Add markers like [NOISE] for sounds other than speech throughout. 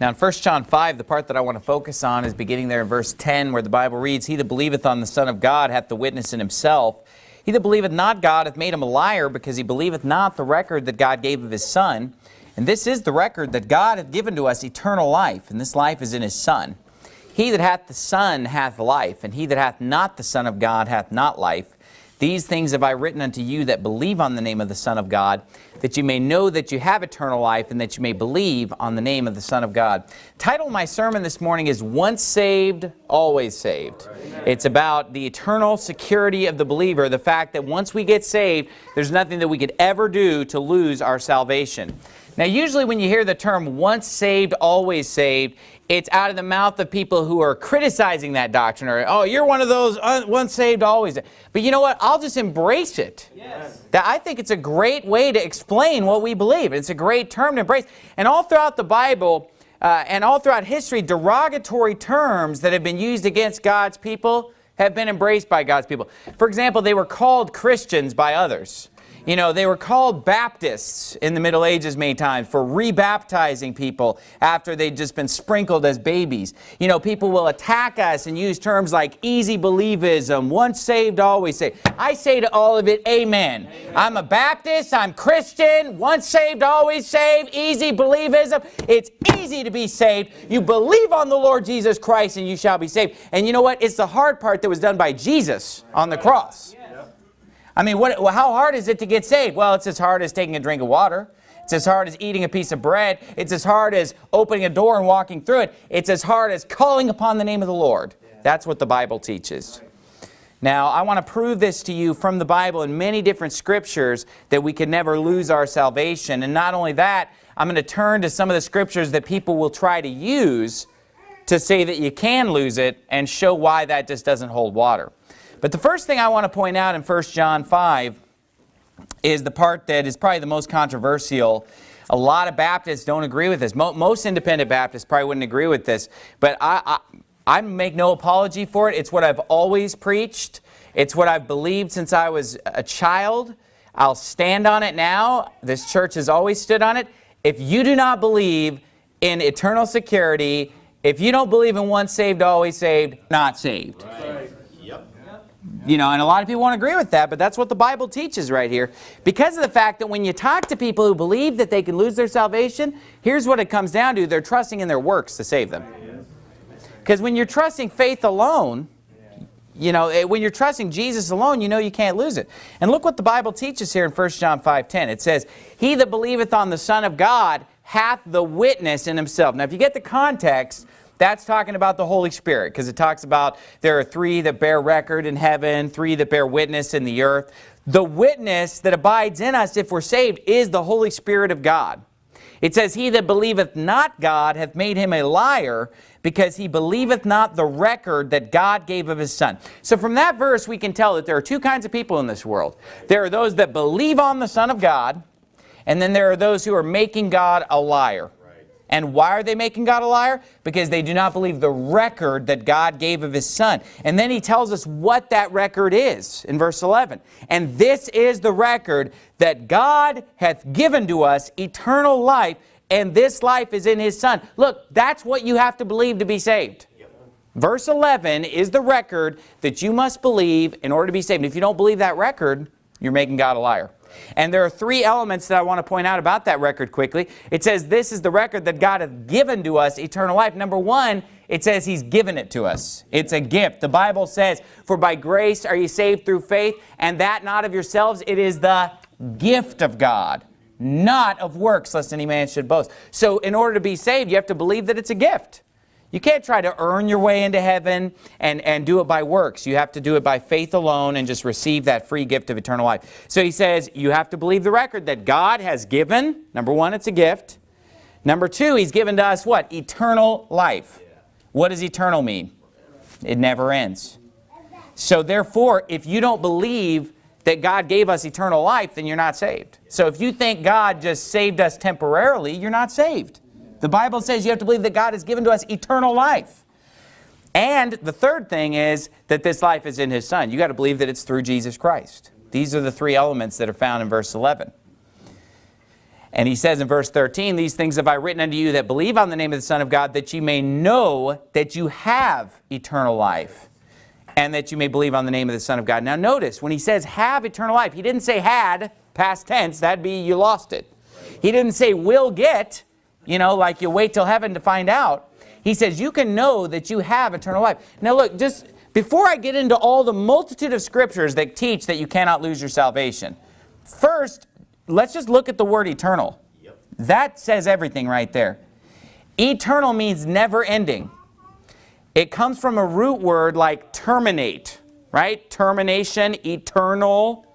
Now in 1 John 5, the part that I want to focus on is beginning there in verse 10 where the Bible reads, He that believeth on the Son of God hath the witness in himself. He that believeth not God hath made him a liar because he believeth not the record that God gave of his Son. And this is the record that God hath given to us eternal life, and this life is in his Son. He that hath the Son hath life, and he that hath not the Son of God hath not life. These things have I written unto you that believe on the name of the Son of God, that you may know that you have eternal life and that you may believe on the name of the Son of God. Title of my sermon this morning is Once Saved, Always Saved. It's about the eternal security of the believer, the fact that once we get saved, there's nothing that we could ever do to lose our salvation. Now usually when you hear the term once saved, always saved, it's out of the mouth of people who are criticizing that doctrine or, oh, you're one of those once saved, always. But you know what? I'll just embrace it. Yes. That I think it's a great way to explain what we believe. It's a great term to embrace. And all throughout the Bible uh, and all throughout history, derogatory terms that have been used against God's people have been embraced by God's people. For example, they were called Christians by others. You know, they were called Baptists in the Middle Ages many times for rebaptizing people after they'd just been sprinkled as babies. You know, people will attack us and use terms like easy believism, once saved, always saved. I say to all of it, amen. amen. I'm a Baptist, I'm Christian, once saved, always saved, easy believism. It's easy to be saved. You believe on the Lord Jesus Christ and you shall be saved. And you know what? It's the hard part that was done by Jesus on the cross. I mean, what, how hard is it to get saved? Well, it's as hard as taking a drink of water. It's as hard as eating a piece of bread. It's as hard as opening a door and walking through it. It's as hard as calling upon the name of the Lord. That's what the Bible teaches. Now, I want to prove this to you from the Bible in many different scriptures that we can never lose our salvation. And not only that, I'm going to turn to some of the scriptures that people will try to use to say that you can lose it and show why that just doesn't hold water. But the first thing I want to point out in 1 John 5 is the part that is probably the most controversial. A lot of Baptists don't agree with this. Most independent Baptists probably wouldn't agree with this. But I, I, I make no apology for it. It's what I've always preached. It's what I've believed since I was a child. I'll stand on it now. This church has always stood on it. If you do not believe in eternal security, if you don't believe in once saved, always saved, not saved. Right. You know, and a lot of people won't agree with that, but that's what the Bible teaches right here. Because of the fact that when you talk to people who believe that they can lose their salvation, here's what it comes down to. They're trusting in their works to save them. Because when you're trusting faith alone, you know, eh, when you're trusting Jesus alone, you know you can't lose it. And look what the Bible teaches here in 1 John 5.10. It says, He that believeth on the Son of God hath the witness in himself. Now, if you get the context, that's talking about the Holy Spirit because it talks about there are three that bear record in heaven, three that bear witness in the earth. The witness that abides in us if we're saved is the Holy Spirit of God. It says, He that believeth not God hath made him a liar, because he believeth not the record that God gave of his Son. So from that verse we can tell that there are two kinds of people in this world. There are those that believe on the Son of God, and then there are those who are making God a liar. And why are they making God a liar? Because they do not believe the record that God gave of His Son. And then He tells us what that record is in verse 11. And this is the record that God hath given to us eternal life, and this life is in His Son. Look, that's what you have to believe to be saved. Verse 11 is the record that you must believe in order to be saved. And if you don't believe that record, you're making God a liar. And there are three elements that I want to point out about that record quickly. It says this is the record that God hath given to us, eternal life. Number one, it says He's given it to us. It's a gift. The Bible says, For by grace are you saved through faith, and that not of yourselves, it is the gift of God, not of works, lest any man should boast. So in order to be saved, you have to believe that it's a gift. You can't try to earn your way into heaven and, and do it by works. You have to do it by faith alone and just receive that free gift of eternal life. So he says you have to believe the record that God has given. Number one, it's a gift. Number two, he's given to us what? Eternal life. What does eternal mean? It never ends. So therefore, if you don't believe that God gave us eternal life, then you're not saved. So if you think God just saved us temporarily, you're not saved. The Bible says you have to believe that God has given to us eternal life. And the third thing is that this life is in His Son. you got to believe that it's through Jesus Christ. These are the three elements that are found in verse 11. And he says in verse 13, These things have I written unto you that believe on the name of the Son of God, that ye may know that you have eternal life, and that you may believe on the name of the Son of God. Now notice, when he says have eternal life, he didn't say had, past tense, that'd be you lost it. He didn't say will get, you know, like you wait till heaven to find out. He says you can know that you have eternal life. Now look, just before I get into all the multitude of scriptures that teach that you cannot lose your salvation, first, let's just look at the word eternal. Yep. That says everything right there. Eternal means never ending. It comes from a root word like terminate, right? Termination, eternal,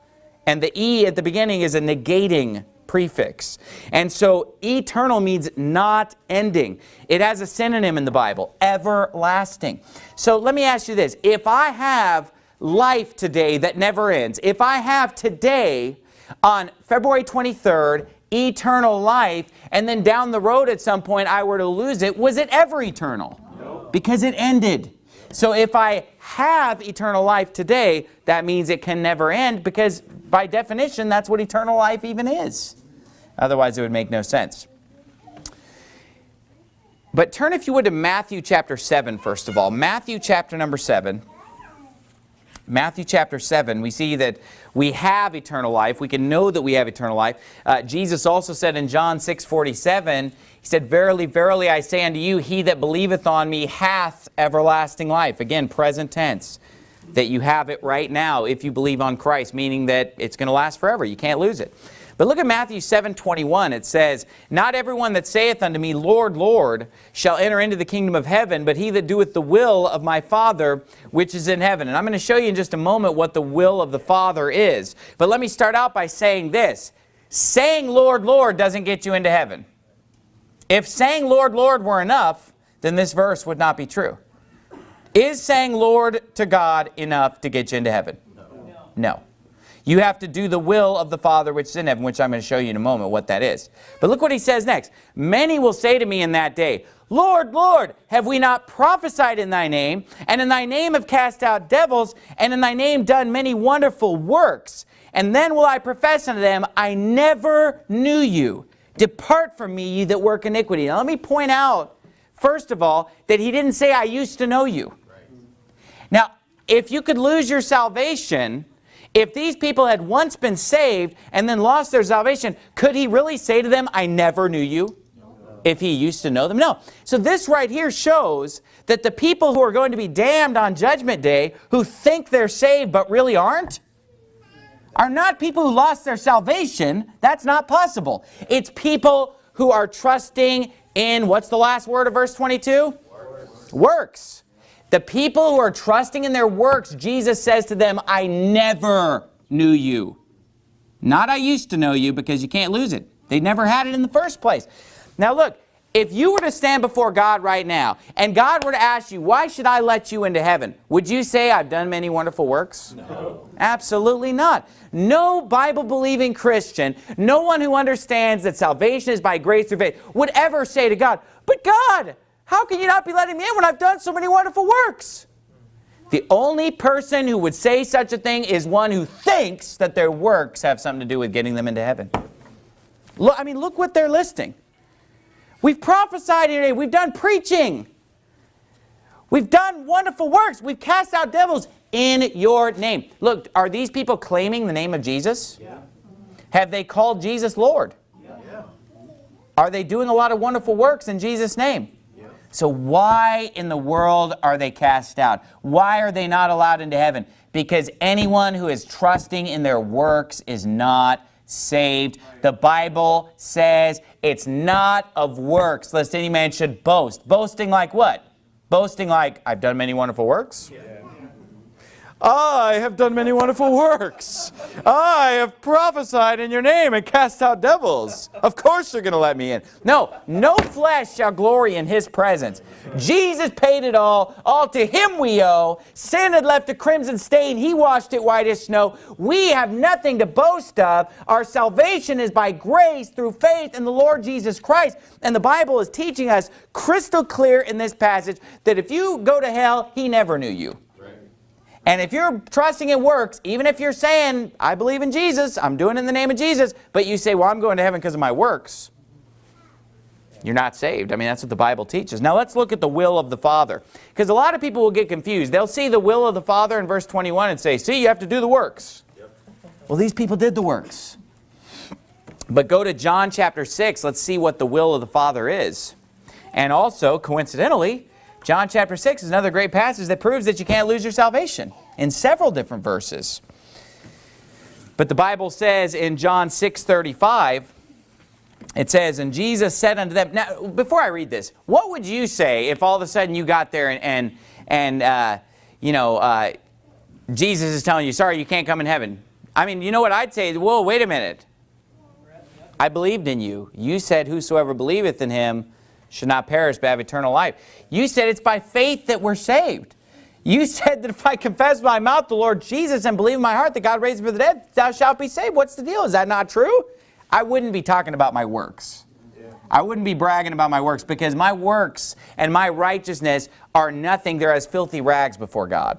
and the E at the beginning is a negating prefix. And so eternal means not ending. It has a synonym in the Bible, everlasting. So let me ask you this. If I have life today that never ends, if I have today on February 23rd eternal life and then down the road at some point I were to lose it, was it ever eternal? No. Because it ended. So if I have eternal life today, that means it can never end because by definition, that's what eternal life even is. Otherwise, it would make no sense. But turn, if you would, to Matthew chapter 7, first of all. Matthew chapter number 7. Matthew chapter 7, we see that we have eternal life. We can know that we have eternal life. Uh, Jesus also said in John 6, 47, He said, Verily, verily, I say unto you, he that believeth on me hath everlasting life. Again, present tense. That you have it right now if you believe on Christ, meaning that it's going to last forever. You can't lose it. But look at Matthew 7, 21. It says, Not everyone that saith unto me, Lord, Lord, shall enter into the kingdom of heaven, but he that doeth the will of my Father which is in heaven. And I'm going to show you in just a moment what the will of the Father is. But let me start out by saying this. Saying Lord, Lord doesn't get you into heaven. If saying Lord, Lord were enough, then this verse would not be true. Is saying Lord to God enough to get you into heaven? No. no. You have to do the will of the Father which is in heaven, which I'm going to show you in a moment what that is. But look what he says next. Many will say to me in that day, Lord, Lord, have we not prophesied in thy name, and in thy name have cast out devils, and in thy name done many wonderful works? And then will I profess unto them, I never knew you. Depart from me, ye that work iniquity. Now let me point out, first of all, that he didn't say, I used to know you. Right. Now, if you could lose your salvation, if these people had once been saved and then lost their salvation, could he really say to them, I never knew you? If he used to know them? No. So this right here shows that the people who are going to be damned on Judgment Day, who think they're saved but really aren't, are not people who lost their salvation. That's not possible. It's people who are trusting in, what's the last word of verse 22? Works. Works. The people who are trusting in their works, Jesus says to them, I never knew you. Not I used to know you because you can't lose it. They never had it in the first place. Now look, if you were to stand before God right now and God were to ask you, why should I let you into heaven? Would you say, I've done many wonderful works? No. Absolutely not. No Bible-believing Christian, no one who understands that salvation is by grace through faith, would ever say to God, but God, how can you not be letting me in when I've done so many wonderful works? The only person who would say such a thing is one who thinks that their works have something to do with getting them into heaven. Look, I mean, look what they're listing. We've prophesied today. We've done preaching. We've done wonderful works. We've cast out devils in your name. Look, are these people claiming the name of Jesus? Yeah. Have they called Jesus Lord? Yeah. Are they doing a lot of wonderful works in Jesus' name? So why in the world are they cast out? Why are they not allowed into heaven? Because anyone who is trusting in their works is not saved. The Bible says it's not of works, lest any man should boast. Boasting like what? Boasting like, I've done many wonderful works. Yeah. I have done many wonderful works. I have prophesied in your name and cast out devils. Of course you're going to let me in. No, no flesh shall glory in his presence. Jesus paid it all. All to him we owe. Sin had left a crimson stain. He washed it white as snow. We have nothing to boast of. Our salvation is by grace through faith in the Lord Jesus Christ. And the Bible is teaching us crystal clear in this passage that if you go to hell, he never knew you. And if you're trusting in works, even if you're saying, I believe in Jesus, I'm doing it in the name of Jesus, but you say, well, I'm going to heaven because of my works, you're not saved. I mean, that's what the Bible teaches. Now let's look at the will of the Father. Because a lot of people will get confused. They'll see the will of the Father in verse 21 and say, see, you have to do the works. Yep. Well, these people did the works. But go to John chapter 6. Let's see what the will of the Father is. And also, coincidentally, John chapter 6 is another great passage that proves that you can't lose your salvation in several different verses. But the Bible says in John 6.35, it says, And Jesus said unto them, now before I read this, what would you say if all of a sudden you got there and, and, and uh, you know, uh, Jesus is telling you, sorry, you can't come in heaven. I mean, you know what I'd say? Whoa, wait a minute. I believed in you. You said, whosoever believeth in him should not perish but have eternal life. You said it's by faith that we're saved. You [LAUGHS] said that if I confess my mouth the Lord Jesus and believe in my heart that God raised him from the dead, thou shalt be saved. What's the deal? Is that not true? I wouldn't be talking about my works. I wouldn't be bragging about my works because my works and my righteousness are nothing. They're as filthy rags before God.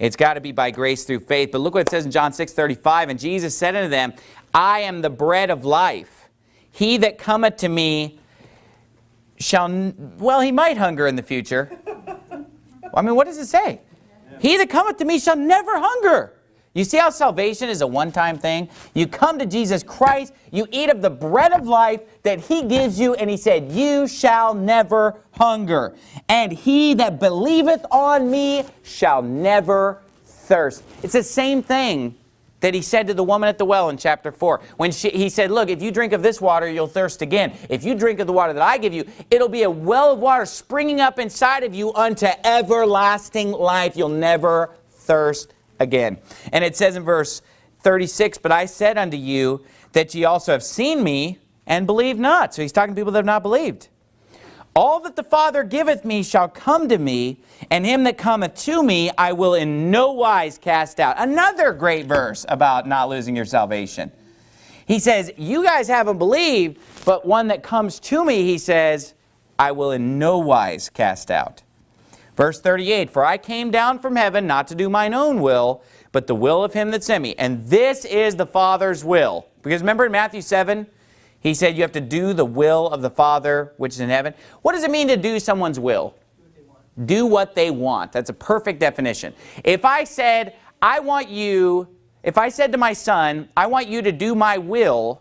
it's got to be by grace through faith. But look what it says in John 6, 35. And Jesus said unto them, I am the bread of life. He that cometh to me shall, well, he might hunger in the future. I mean, what does it say? He that cometh to me shall never hunger. You see how salvation is a one-time thing? You come to Jesus Christ, you eat of the bread of life that he gives you, and he said, you shall never hunger. And he that believeth on me shall never thirst. It's the same thing that he said to the woman at the well in chapter 4. When she, he said, look, if you drink of this water, you'll thirst again. If you drink of the water that I give you, it'll be a well of water springing up inside of you unto everlasting life. You'll never thirst again. And it says in verse 36, But I said unto you that ye also have seen me and believe not. So he's talking to people that have not believed. All that the Father giveth me shall come to me, and him that cometh to me I will in no wise cast out. Another great verse about not losing your salvation. He says, you guys haven't believed, but one that comes to me, he says, I will in no wise cast out. Verse 38, For I came down from heaven not to do mine own will, but the will of him that sent me. And this is the Father's will. Because remember in Matthew 7, he said you have to do the will of the Father which is in heaven. What does it mean to do someone's will? Do what they want. That's a perfect definition. If I said, I want you, if I said to my son, I want you to do my will,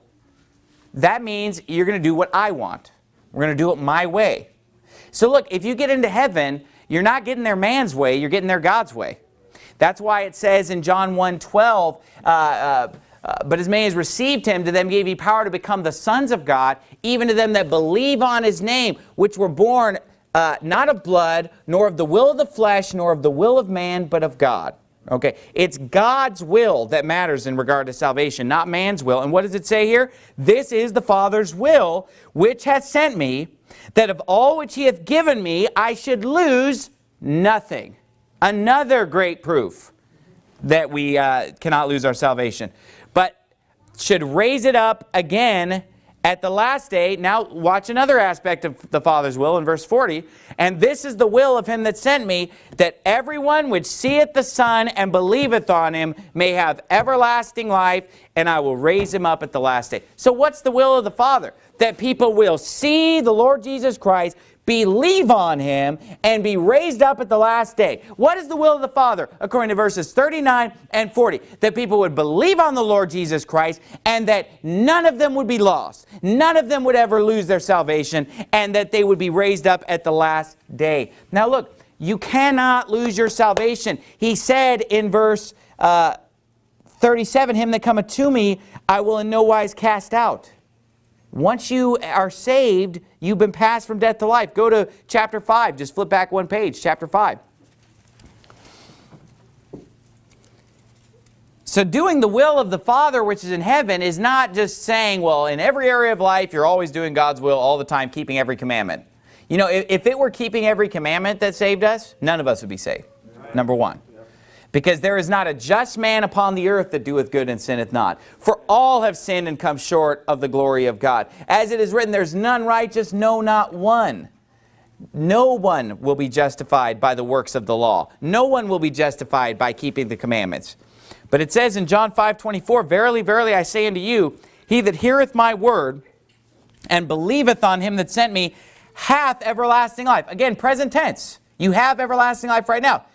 that means you're going to do what I want. We're going to do it my way. So look, if you get into heaven, you're not getting there man's way, you're getting there God's way. That's why it says in John 1, 12, uh, uh, uh, but as many as received him, to them gave he power to become the sons of God, even to them that believe on his name, which were born uh, not of blood, nor of the will of the flesh, nor of the will of man, but of God. Okay, it's God's will that matters in regard to salvation, not man's will. And what does it say here? This is the Father's will, which hath sent me, that of all which he hath given me, I should lose nothing. Another great proof that we uh, cannot lose our salvation. Should raise it up again at the last day. Now watch another aspect of the Father's will in verse 40. And this is the will of him that sent me, that everyone which seeth the Son and believeth on him may have everlasting life, and I will raise him up at the last day. So what's the will of the Father? That people will see the Lord Jesus Christ, believe on him, and be raised up at the last day. What is the will of the Father? According to verses 39 and 40. That people would believe on the Lord Jesus Christ, and that none of them would be lost. None of them would ever lose their salvation, and that they would be raised up at the last day. Now look, you cannot lose your salvation. He said in verse uh, 37, Him that cometh to me, I will in no wise cast out. Once you are saved, you've been passed from death to life. Go to chapter 5. Just flip back one page, chapter 5. So doing the will of the Father which is in heaven is not just saying, well, in every area of life, you're always doing God's will all the time, keeping every commandment. You know, if, if it were keeping every commandment that saved us, none of us would be saved, number one. Because there is not a just man upon the earth that doeth good and sinneth not. For all have sinned and come short of the glory of God. As it is written, there's none righteous, no, not one. no one will be justified by the works of the law. No one will be justified by keeping the commandments. But it says in John 5, 24, Verily, verily, I say unto you, he that heareth my word and believeth on him that sent me hath everlasting life. Again, present tense. You have everlasting life right now.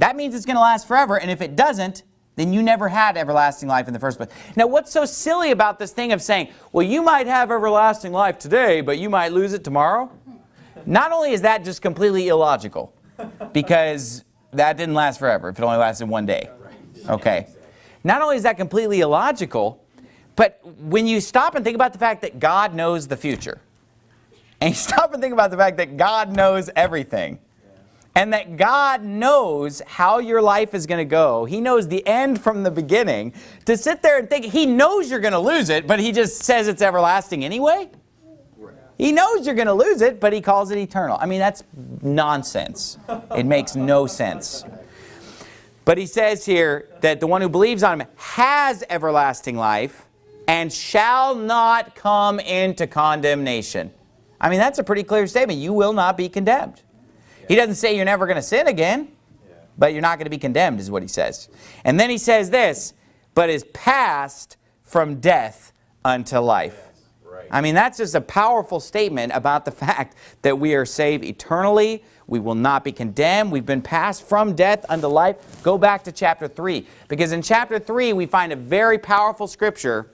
That means it's going to last forever, and if it doesn't, then you never had everlasting life in the first place. Now, what's so silly about this thing of saying, well, you might have everlasting life today, but you might lose it tomorrow? Not only is that just completely illogical, because that didn't last forever if it only lasted one day. Okay. Not only is that completely illogical, but when you stop and think about the fact that God knows the future, and you stop and think about the fact that God knows everything, and that God knows how your life is going to go. He knows the end from the beginning. To sit there and think, He knows you're going to lose it, but He just says it's everlasting anyway? He knows you're going to lose it, but He calls it eternal. I mean, that's nonsense. It makes no sense. But He says here that the one who believes on Him has everlasting life and shall not come into condemnation. I mean, that's a pretty clear statement. You will not be condemned. He doesn't say you're never going to sin again, but you're not going to be condemned is what he says. And then he says this, but is passed from death unto life. I mean, that's just a powerful statement about the [LAUGHS] fact that we are saved eternally. We will not be condemned. We've been passed from death unto life. Go back to chapter 3. Because in chapter 3, we find a very powerful scripture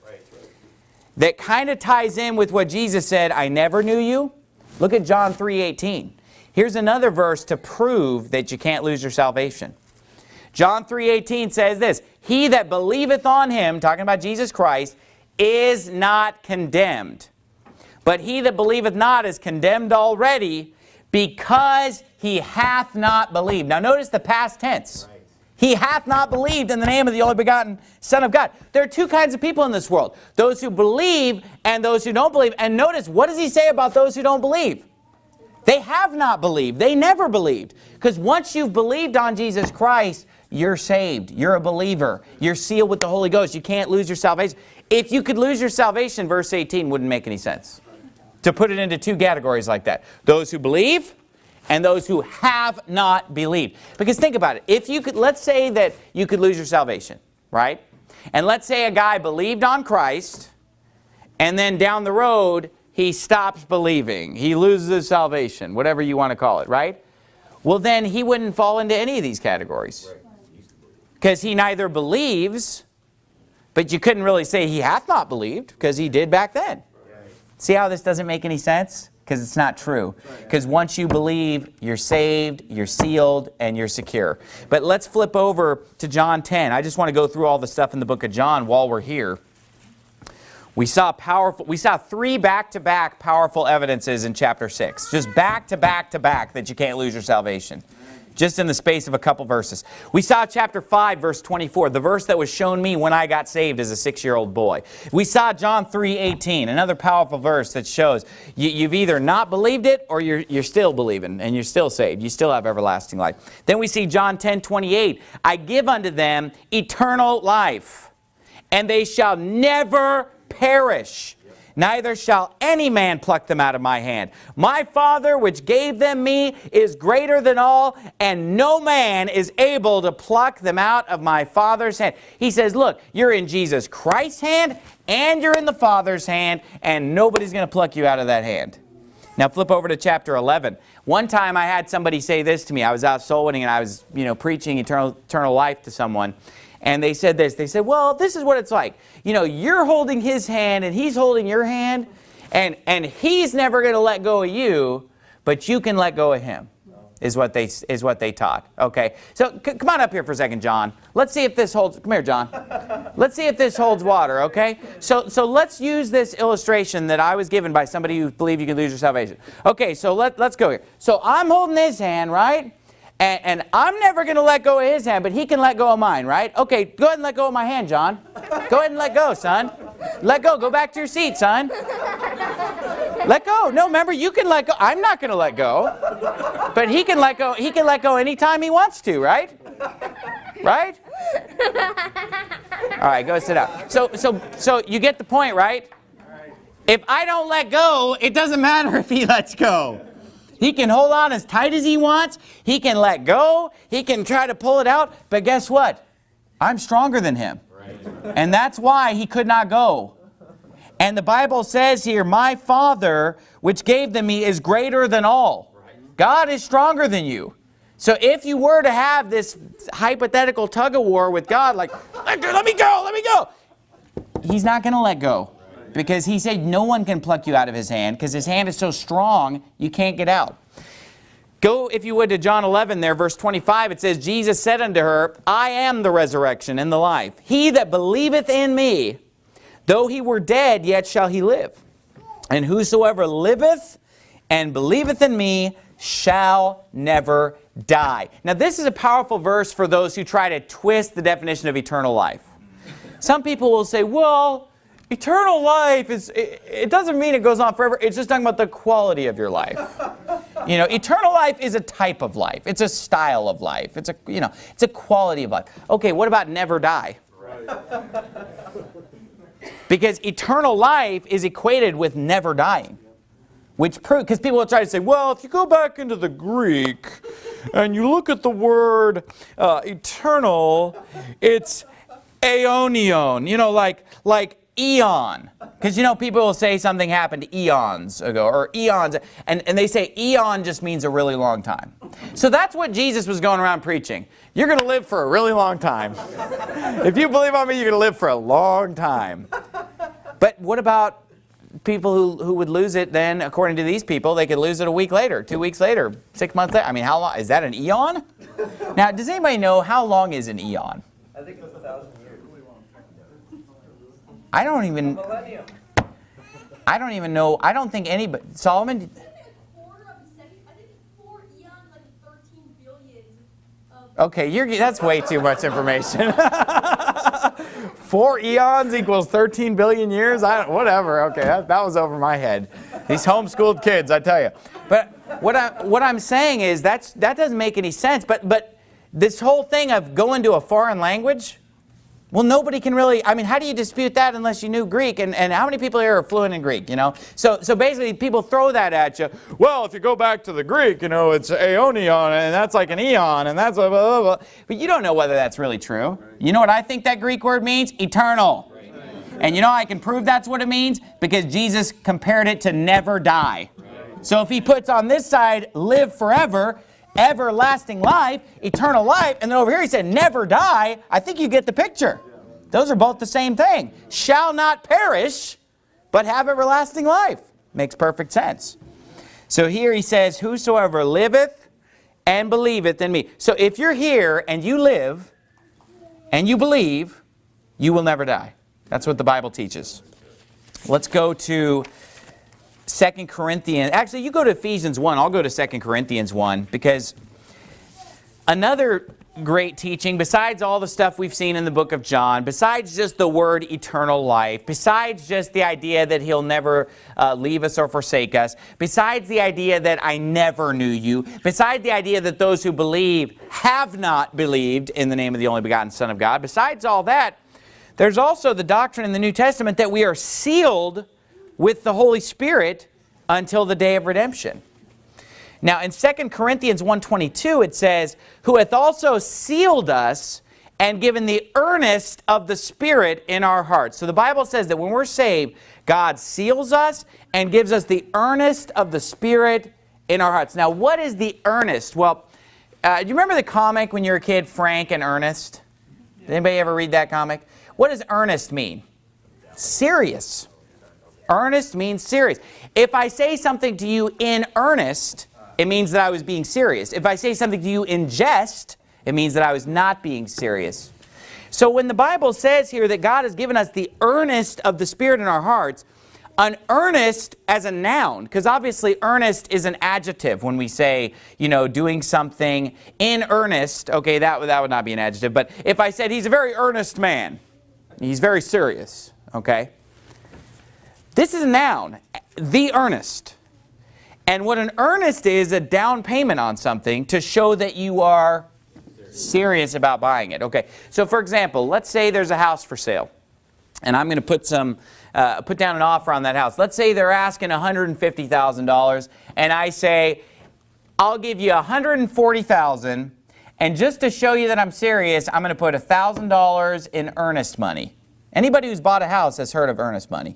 that kind of ties in with what Jesus said, I never knew you. Look at John 3.18. Here's another verse to prove that you can't lose your salvation. John 3.18 says this, He that believeth on him, talking about Jesus Christ, is not condemned. But he that believeth not is condemned already because he hath not believed. Now notice the past tense. He hath not believed in the name of the only begotten Son of God. There are two kinds of people in this world. Those who believe and those who don't believe. And notice, what does he say about those who don't believe? They have not believed. They never believed. Because once you've believed on Jesus Christ, you're saved. You're a believer. You're sealed with the Holy Ghost. You can't lose your salvation. If you could lose your salvation, verse 18 wouldn't make any sense. To put it into two categories like that. Those who believe and those who have not believed. Because think about it. If you could, let's say that you could lose your salvation, right? And let's say a guy believed on Christ and then down the road he stops believing. He loses his salvation, whatever you want to call it, right? Well, then he wouldn't fall into any of these categories. Because he neither believes, but you couldn't really say he hath not believed, because he did back then. See how this doesn't make any sense? Because it's not true. Because once you believe, you're saved, you're sealed, and you're secure. But let's flip over to John 10. I just want to go through all the stuff in the book of John while we're here. We saw powerful, we saw three back-to-back -back powerful evidences in chapter 6. Just back-to-back-to-back -back -back that you can't lose your salvation. Just in the space of a couple verses. We saw chapter 5, verse 24, the verse that was shown me when I got saved as a six-year-old boy. We saw John 3, 18, another powerful verse that shows you, have either not believed it or you're, you're still believing and you're still saved. You still have everlasting life. Then we see John 10, 28, I give unto them eternal life, and they shall never perish. Neither shall any man pluck them out of my hand. My Father, which gave them me, is greater than all, and no man is able to pluck them out of my Father's hand. He says, look, you're in Jesus Christ's hand, and you're in the Father's hand, and nobody's going to pluck you out of that hand. Now flip over to chapter 11. One time I had somebody say this to me. I was out soul winning and I was, you know, preaching eternal, eternal life to someone. And they said this. They said, well, this is what it's like. You know, you're holding his hand and he's holding your hand. And, and he's never going to let go of you, but you can let go of him is what they is what they taught. Okay, so come on up here for a second, John. Let's see if this holds. Come here, John. Let's see if this holds water. Okay, so so let's use this illustration that I was given by somebody who believed you can lose your salvation. Okay, so let let's go here. So I'm holding his hand, right? And, and I'm never going to let go of his hand, but he can let go of mine, right? Okay, go ahead and let go of my hand, John. Go ahead and let go, son. Let go. Go back to your seat, son. Let go. No, remember, you can let go. I'm not going to let go. But he can let go. He can let go anytime he wants to, right? Right? All right, go sit down. So, so, so you get the point, right? If I don't let go, it doesn't matter if he lets go. He can hold on as tight as he wants. He can let go. He can try to pull it out. But guess what? I'm stronger than him. And that's why he could not go. And the Bible says here, my Father, which gave them me, is greater than all. God is stronger than you. So if you were to have this hypothetical tug of war with God, like, let, let me go, let me go. He's not going to let go. Because he said no one can pluck you out of his hand because his hand is so strong you can't get out. Go, if you would, to John 11 there, verse 25. It says, Jesus said unto her, I am the resurrection and the life. He that believeth in me, though he were dead, yet shall he live. And whosoever liveth and believeth in me shall never die. Now this is a powerful verse for those who try to twist the definition of eternal life. Some people will say, well, eternal life is, it, it, doesn't mean it goes on forever. It's just talking about the quality of your life. You know, eternal life is a type of life. It's a style of life. It's a, you know, it's a quality of life. Okay, what about never die? Because eternal life is equated with never dying. Which proves, because people will try to say, well, if you go back into the Greek and you look at the word uh, eternal, it's aeonion, you know, like, like eon. Because you know, people will say something happened eons ago, or eons, and, and they say eon just means a really long time. So that's what Jesus was going around preaching. You're going to live for a really long time. if you believe on me, you're going to live for a long time. But what about people who, who would lose it then, according to these people, they could lose it a week later, two weeks later, six months later. I mean, how long? Is that an eon? Now, does anybody know how long is an eon? I think it's a thousand I don't even. I don't even know. I don't think anybody. Solomon. Okay, you're, that's way too much information. [LAUGHS] Four eons equals 13 billion years? I, whatever, okay, that, that was over my head. These homeschooled kids, I tell you. But what, I, what I'm saying is that's, that doesn't make any sense. But, but this whole thing of going to a foreign language, well, nobody can really, I mean, how do you dispute that unless you knew Greek? And, and how many people here are fluent in Greek, you know? So, so basically, people throw that at you. Well, if you go back to the Greek, you know, it's aeonion, and that's like an eon, and that's blah, blah, blah. But you don't know whether that's really true. You know what I think that Greek word means? Eternal. And you know I can prove that's what it means? Because Jesus compared it to never die. So if he puts on this side, live forever, everlasting life, eternal life, and then over here he said never die, I think you get the picture. Those are both the same thing. Shall not perish, but have everlasting life. Makes perfect sense. So here he says, whosoever liveth and believeth in me. So if you're here and you live and you believe, you will never die. That's what the Bible teaches. Let's go to Second Corinthians. Actually, you go to Ephesians 1. I'll go to Second Corinthians 1 because another great teaching, besides all the stuff we've seen in the book of John, besides just the word eternal life, besides just the idea that he'll never uh, leave us or forsake us, besides the idea that I never knew you, besides the idea that those who believe have not believed in the name of the only begotten Son of God, besides all that, there's also the doctrine in the New Testament that we are sealed with the Holy Spirit until the day of redemption. Now in 2 Corinthians 1.22 it says, Who hath also sealed us and given the earnest of the Spirit in our hearts. So the Bible says that when we're saved, God seals us and gives us the earnest of the Spirit in our hearts. Now what is the earnest? Well, uh, do you remember the comic when you were a kid, Frank and Ernest? Did anybody ever read that comic? What does earnest mean? Serious. Earnest means serious. If I say something to you in earnest, it means that I was being serious. If I say something to you in jest, it means that I was not being serious. So when the Bible says here that God has given us the earnest of the Spirit in our hearts, an earnest as a noun, because obviously earnest is an adjective when we say, you know, doing something in earnest, okay, that, that would not be an adjective, but if I said he's a very earnest man, he's very serious, okay? This is a noun, the earnest. And what an earnest is, a down payment on something to show that you are serious about buying it. Okay, so for example, let's say there's a house for sale. And I'm going to put some, uh, put down an offer on that house. Let's say they're asking $150,000 and I say, I'll give you 140,000 and just to show you that I'm serious, I'm going to put $1,000 in earnest money. Anybody who's bought a house has heard of earnest money.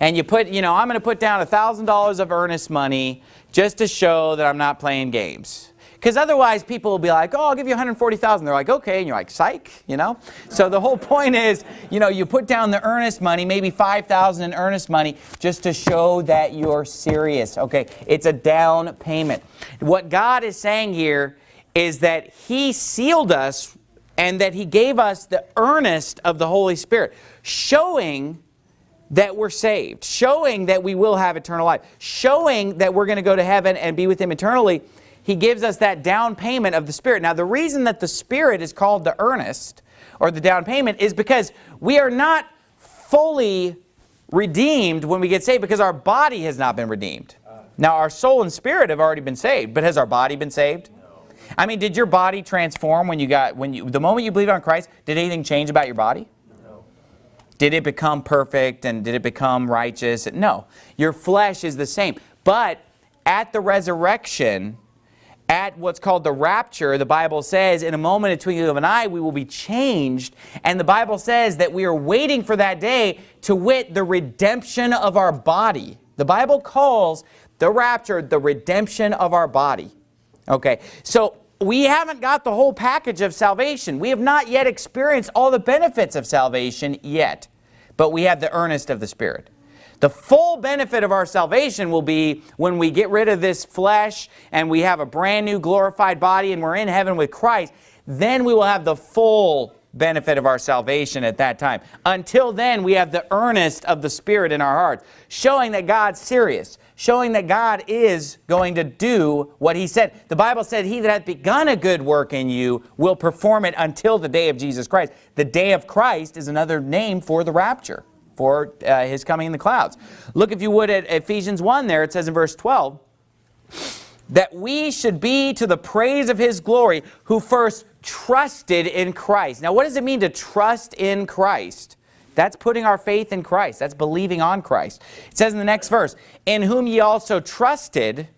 And you put, you know, I'm going to put down $1,000 of earnest money just to show that I'm not playing games. Because otherwise people will be like, oh, I'll give you 140,000. They're like, okay. And you're like, psych, you know? So the whole point is, you know, you put down the earnest money, maybe 5,000 in earnest money, just to show that you're serious, okay? It's a down payment. What God is saying here is that he sealed us and that he gave us the earnest of the Holy Spirit, showing that we're saved, showing that we will have eternal life, showing that we're going to go to heaven and be with him eternally he gives us that down payment of the Spirit. Now, the reason that the Spirit is called the earnest or the down payment is because we are not fully redeemed when we get saved because our body has not been redeemed. Now, our soul and spirit have already been saved, but has our body been saved? I mean, did your body transform when you got, when you, the moment you believed on Christ, did anything change about your body? Did it become perfect and did it become righteous? No. Your flesh is the same. But at the resurrection, at what's called the rapture, the Bible says, in a moment, a twinkling of an eye, we will be changed. And the Bible says that we are waiting for that day to wit the redemption of our body. The Bible calls the rapture the redemption of our body. Okay, so we haven't got the whole package of salvation. We have not yet experienced all the benefits of salvation yet, but we have the earnest of the Spirit. The full benefit of our salvation will be when we get rid of this flesh and we have a brand new glorified body and we're in heaven with Christ. Then we will have the full benefit of our salvation at that time. Until then, we have the earnest of the Spirit in our hearts, showing that God's serious, showing that God is going to do what He said. The Bible said, He that hath begun a good work in you will perform it until the day of Jesus Christ. The day of Christ is another name for the rapture for uh, his coming in the clouds. Look, if you would, at Ephesians 1 there, it says in verse 12, that we should be to the praise of his glory who first trusted in Christ. Now, what does it mean to trust in Christ? That's putting our faith in Christ. That's believing on Christ. It says in the next verse, in whom ye also trusted,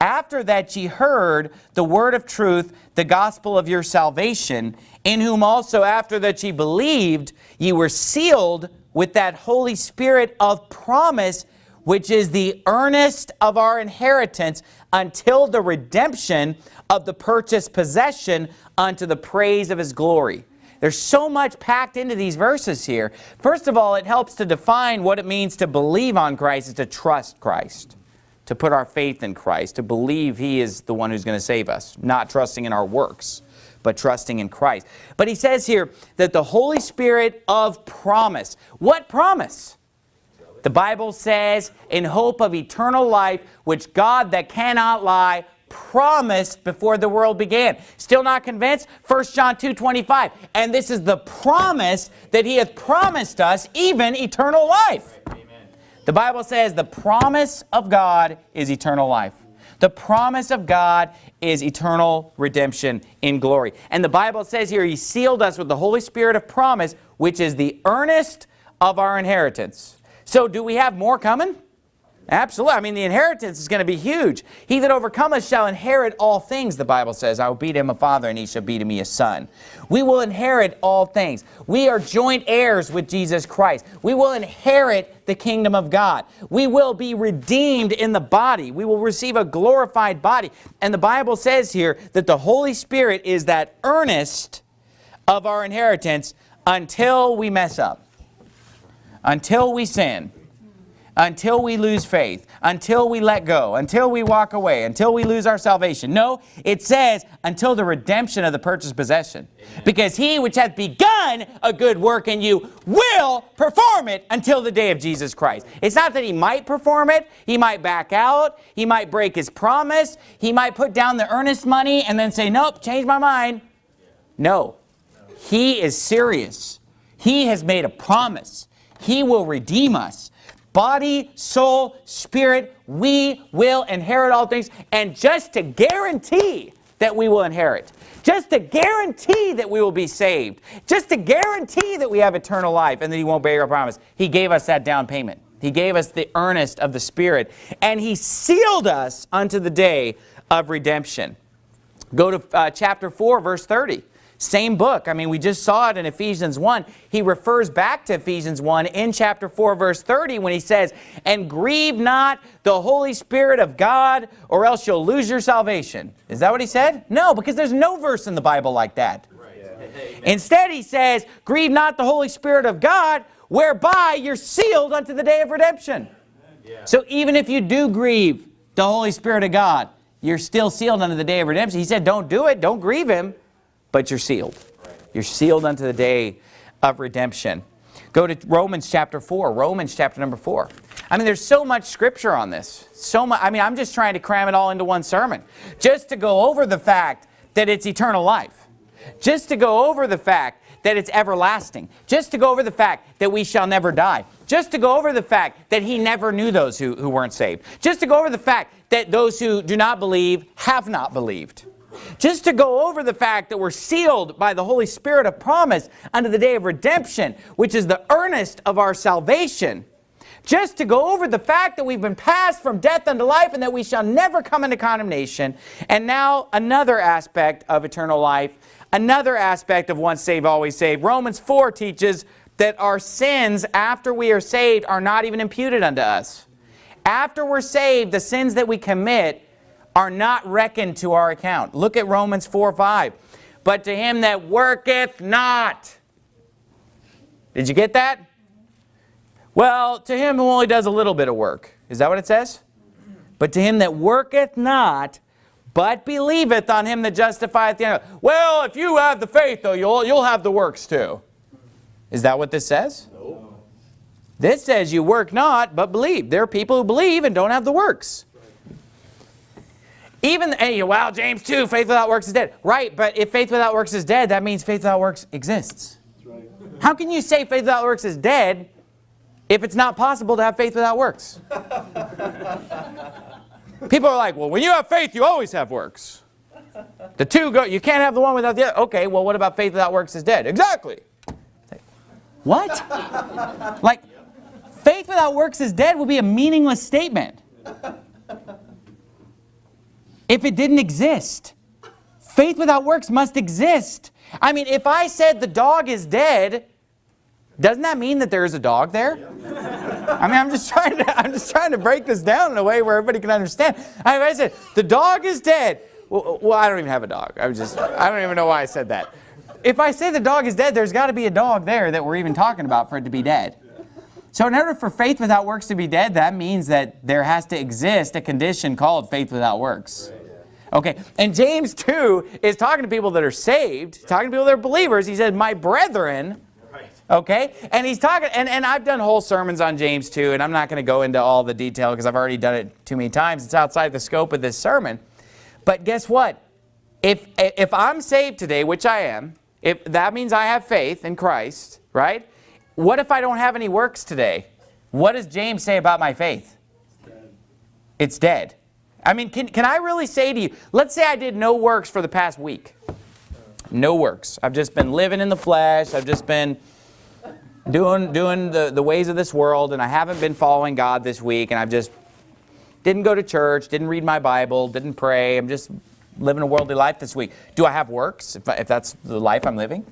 after that ye heard the word of truth, the gospel of your salvation, in whom also after that ye believed, ye were sealed with that Holy Spirit of promise, which is the earnest of our inheritance until the redemption of the purchased possession unto the praise of his glory. There's so much packed into these verses here. First of all, it helps to define what it means to believe on Christ is to trust Christ to put our faith in Christ, to believe He is the one who's going to save us, not trusting in our works, but trusting in Christ. But he says here that the Holy Spirit of promise. What promise? The Bible says, in hope of eternal life, which God that cannot lie promised before the world began. Still not convinced? 1 John 2, 25. And this is the promise that he hath promised us, even eternal life. Amen. The Bible says the promise of God is eternal life. The promise of God is eternal redemption in glory. And the Bible says here, He sealed us with the Holy Spirit of promise, which is the earnest of our inheritance. So do we have more coming? Absolutely. I mean, the inheritance is going to be huge. He that overcometh shall inherit all things, the Bible says. I will be to him a father, and he shall be to me a son. We will inherit all things. We are joint heirs with Jesus Christ. We will inherit the kingdom of God. We will be redeemed in the body. We will receive a glorified body. And the Bible says here that the Holy Spirit is that earnest of our inheritance until we mess up, until we sin until we lose faith, until we let go, until we walk away, until we lose our salvation. No, it says until the redemption of the purchased possession. Amen. Because he which hath begun a good work in you will perform it until the day of Jesus Christ. It's not that he might perform it. He might back out. He might break his promise. He might put down the earnest money and then say, nope, change my mind. No. He is serious. He has made a promise. He will redeem us body, soul, spirit, we will inherit all things. And just to guarantee that we will inherit, just to guarantee that we will be saved, just to guarantee that we have eternal life and that he won't break our promise, he gave us that down payment. He gave us the earnest of the Spirit. And He sealed us unto the day of redemption. Go to uh, chapter 4, verse 30. Same book. I mean, we just saw it in Ephesians 1. He refers back to Ephesians 1 in chapter 4, verse 30 when he says, And grieve not the Holy Spirit of God, or else you'll lose your salvation. Is that what he said? No, because there's no verse in the Bible like that. Right. Yeah. Instead, he says, Grieve not the Holy Spirit of God, whereby you're sealed unto the day of redemption. Yeah. So even if you do grieve the Holy Spirit of God, you're still sealed unto the day of redemption. He said, don't do it, don't grieve him but you're sealed. You're sealed unto the day of redemption. Go to Romans chapter 4, Romans chapter number 4. I mean, there's so much scripture on this. So much. I mean, I'm just trying to cram it all into one sermon. Just to go over the fact that it's eternal life. Just to go over the fact that it's everlasting. Just to go over the fact that we shall never die. Just to go over the fact that he never knew those who, who weren't saved. Just to go over the fact that those who do not believe have not believed. Just to go over the fact that we're sealed by the Holy Spirit of promise unto the day of redemption, which is the earnest of our salvation. Just to go over the fact that we've been passed from death unto life and that we shall never come into condemnation. And now another aspect of eternal life, another aspect of once saved, always saved. Romans 4 teaches that our sins after we are saved are not even imputed unto us. After we're saved, the sins that we commit are not reckoned to our account. Look at Romans 4, 5. But to him that worketh not. Did you get that? Well, to him who only does a little bit of work. Is that what it says? But to him that worketh not, but believeth on him that justifieth the ungodly. Well, if you have the faith, though, you'll, you'll have the works too. Is that what this says? No. This says you work not, but believe. There are people who believe and don't have the works. Even, hey, wow, James 2, faith without works is dead. Right, but if faith without works is dead, that means faith without works exists. Right. How can you say faith without works is dead if it's not possible to have faith without works? [LAUGHS] People are like, well, when you have faith, you always have works. The two go, you can't have the one without the other. Okay, well, what about faith without works is dead? Exactly. What? [LAUGHS] like, faith without works is dead would be a meaningless statement if it didn't exist. Faith without works must exist. I mean, if I said the dog is dead, doesn't that mean that there is a dog there? I mean, I'm just trying to, I'm just trying to break this down in a way where everybody can understand. I, I said, the dog is dead. Well, well, I don't even have a dog. I was just, I don't even know why I said that. If I say the dog is dead, there's got to be a dog there that we're even talking about for it to be dead. So in order for faith without works to be dead, that means that there has to exist a condition called faith without works. Okay, and James 2 is talking to people that are saved, talking to people that are believers. He said, my brethren, okay? And he's talking, and, and I've done whole sermons on James 2, and I'm not going to go into all the detail because I've already done it too many times. It's outside the scope of this sermon. But guess what? If, if I'm saved today, which I am, if that means I have faith in Christ, right? What if I don't have any works today? What does James say about my faith? It's dead. It's dead. I mean, can, can I really say to you, let's say I did no works for the past week. No works. I've just been living in the flesh. I've just been doing, doing the, the ways of this world, and I haven't been following God this week, and I've just didn't go to church, didn't read my Bible, didn't pray. I'm just living a worldly life this week. Do I have works, if, if that's the life I'm living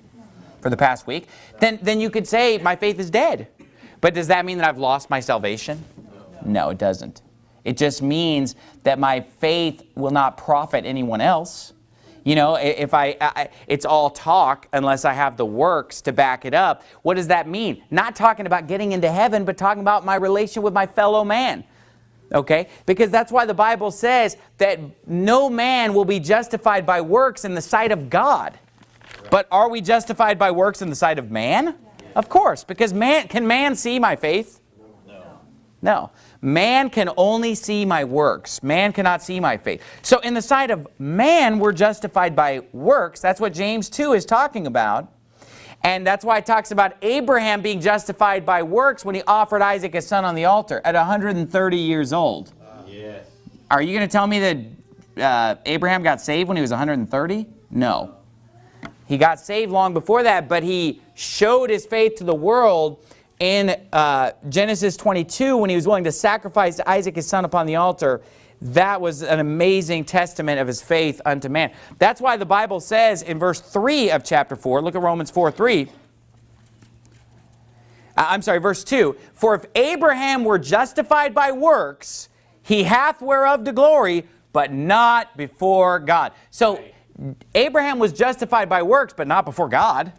for the past week? Then, then you could say my faith is dead. But does that mean that I've lost my salvation? No, it doesn't. It just means that my faith will not profit anyone else. You know, if I, I, it's all talk unless I have the works to back it up. What does that mean? Not talking about getting into heaven, but talking about my relation with my fellow man. Okay? Because that's why the Bible says that no man will be justified by works in the sight of God. But are we justified by works in the sight of man? Of course, because man, can man see my faith? No. No. Man can only see my works. Man cannot see my faith. So in the sight of man, we're justified by works. That's what James 2 is talking about. And that's why it talks about Abraham being justified by works when he offered Isaac his son on the altar at 130 years old. yes. Are you going to tell me that uh, Abraham got saved when he was 130? No. He got saved long before that, but he showed his faith to the world in uh, Genesis 22 when he was willing to sacrifice Isaac his son upon the altar, that was an amazing testament of his faith unto man. That's why the Bible says in verse 3 of chapter 4, look at Romans 4, 3, uh, I'm sorry, verse 2. For if Abraham were justified by works, he hath whereof to glory, but not before God. So Abraham was justified by works, but not before God.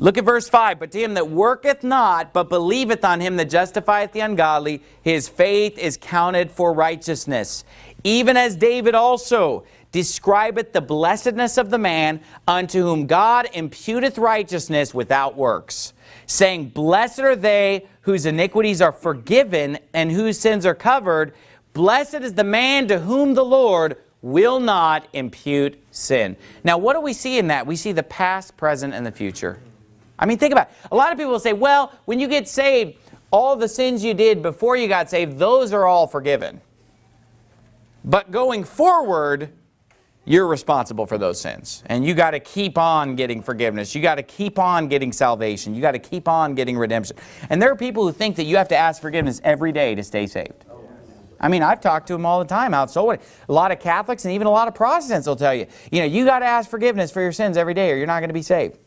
Look at verse 5. But to him that worketh not, but believeth on him that justifieth the ungodly, his faith is counted for righteousness. Even as David also describeth the blessedness of the man unto whom God imputeth righteousness without works, saying, Blessed are they whose iniquities are forgiven and whose sins are covered. Blessed is the man to whom the Lord will not impute sin. Now, what do we see in that? We see the past, present, and the future. I mean, think about it. A lot of people say, well, when you get saved, all the sins you did before you got saved, those are all forgiven. But going forward, you're responsible for those sins. And you got to keep on getting forgiveness. You got to keep on getting salvation. You got to keep on getting redemption. And there are people who think that you have to ask forgiveness every day to stay saved. I mean, I've talked to them all the time out so what? A lot of Catholics and even a lot of Protestants will tell you, you know, you got to ask forgiveness for your sins every day or you're not going to be saved.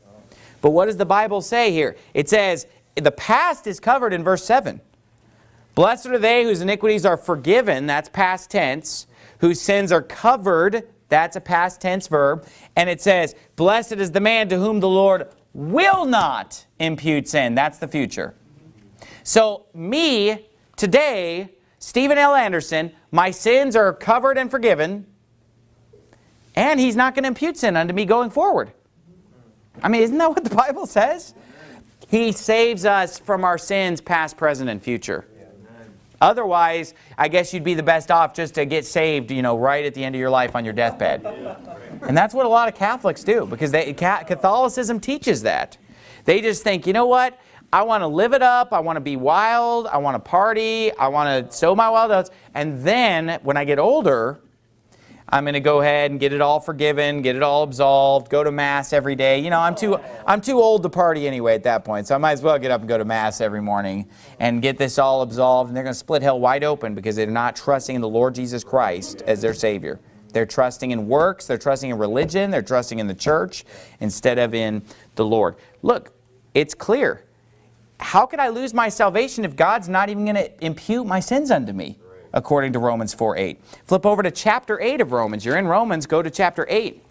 But what does the Bible say here? It says the past is covered in verse 7. Blessed are they whose iniquities are forgiven, that's past tense, whose sins are covered, that's a past tense verb. And it says, blessed is the man to whom the Lord will not impute sin. That's the future. So me, today, Steven L. Anderson, my sins are covered and forgiven, and he's not going to impute sin unto me going forward. I mean, isn't that what the Bible says? He saves us from our sins, past, present, and future. Otherwise, I guess you'd be the best off just to get saved, you know, right at the end of your life on your deathbed. And that's what a lot of Catholics do because they, Catholicism teaches that. They just think, you know what? I want to live it up. I want to be wild. I want to party. I want to sow my wild oats. And then when I get older, I'm going to go ahead and get it all forgiven, get it all absolved, go to Mass every day. You know, I'm too, I'm too old to party anyway at that point, so I might as well get up and go to Mass every morning and get this all absolved. And they're going to split hell wide open because they're not trusting in the Lord Jesus Christ as their Savior. They're trusting in works, they're trusting in religion, they're trusting in the church instead of in the Lord. Look, it's clear. How could I lose my salvation if God's not even going to impute my sins unto me? according to Romans 4, 8. Flip over to chapter 8 of Romans. You're in Romans, go to chapter 8.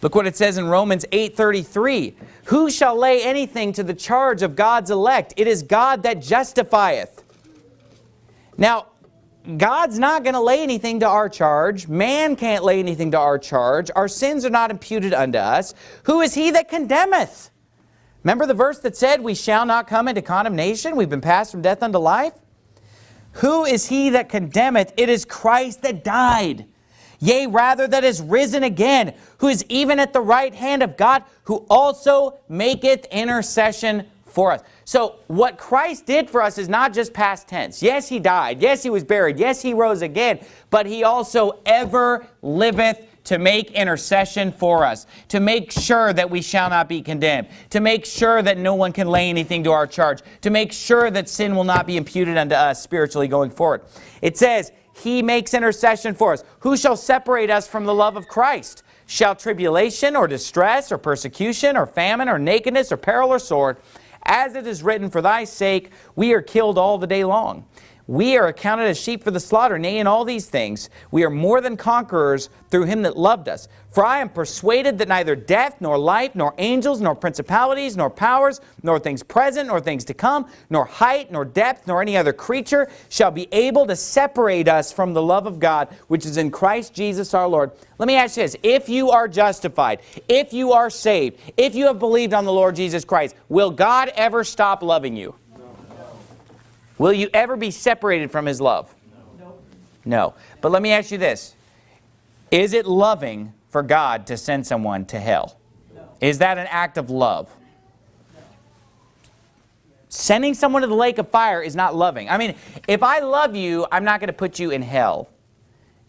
Look what it says in Romans 8.33. Who shall lay anything to the charge of God's elect? It is God that justifieth. Now, God's not going to lay anything to our charge. Man can't lay anything to our charge. Our sins are not imputed unto us. Who is he that condemneth? Remember the verse that said, we shall not come into condemnation? We've been passed from death unto life? Who is he that condemneth? It is Christ that died. Yea, rather that is risen again, who is even at the right hand of God, who also maketh intercession for us. So what Christ did for us is not just past tense. Yes, he died. Yes, he was buried. Yes, he rose again. But he also ever liveth to make intercession for us, to make sure that we shall not be condemned, to make sure that no one can lay anything to our charge, to make sure that sin will not be imputed unto us spiritually going forward. It says, He makes intercession for us. Who shall separate us from the love of Christ? Shall tribulation or distress or persecution or famine or nakedness or peril or sword? As it is written, For thy sake we are killed all the day long. We are accounted as sheep for the slaughter. Nay, in all these things, we are more than conquerors through him that loved us. For I am persuaded that neither death, nor life, nor angels, nor principalities, nor powers, nor things present, nor things to come, nor height, nor depth, nor any other creature shall be able to separate us from the love of God, which is in Christ Jesus our Lord. Let me ask you this. If you are justified, if you are saved, if you have believed on the Lord Jesus Christ, will God ever stop loving you? Will you ever be separated from his love? No. No. But let me ask you this. Is it loving for God to send someone to hell? No. Is that an act of love? No. Sending someone to the lake of fire is not loving. I mean, if I love you, I'm not going to put you in hell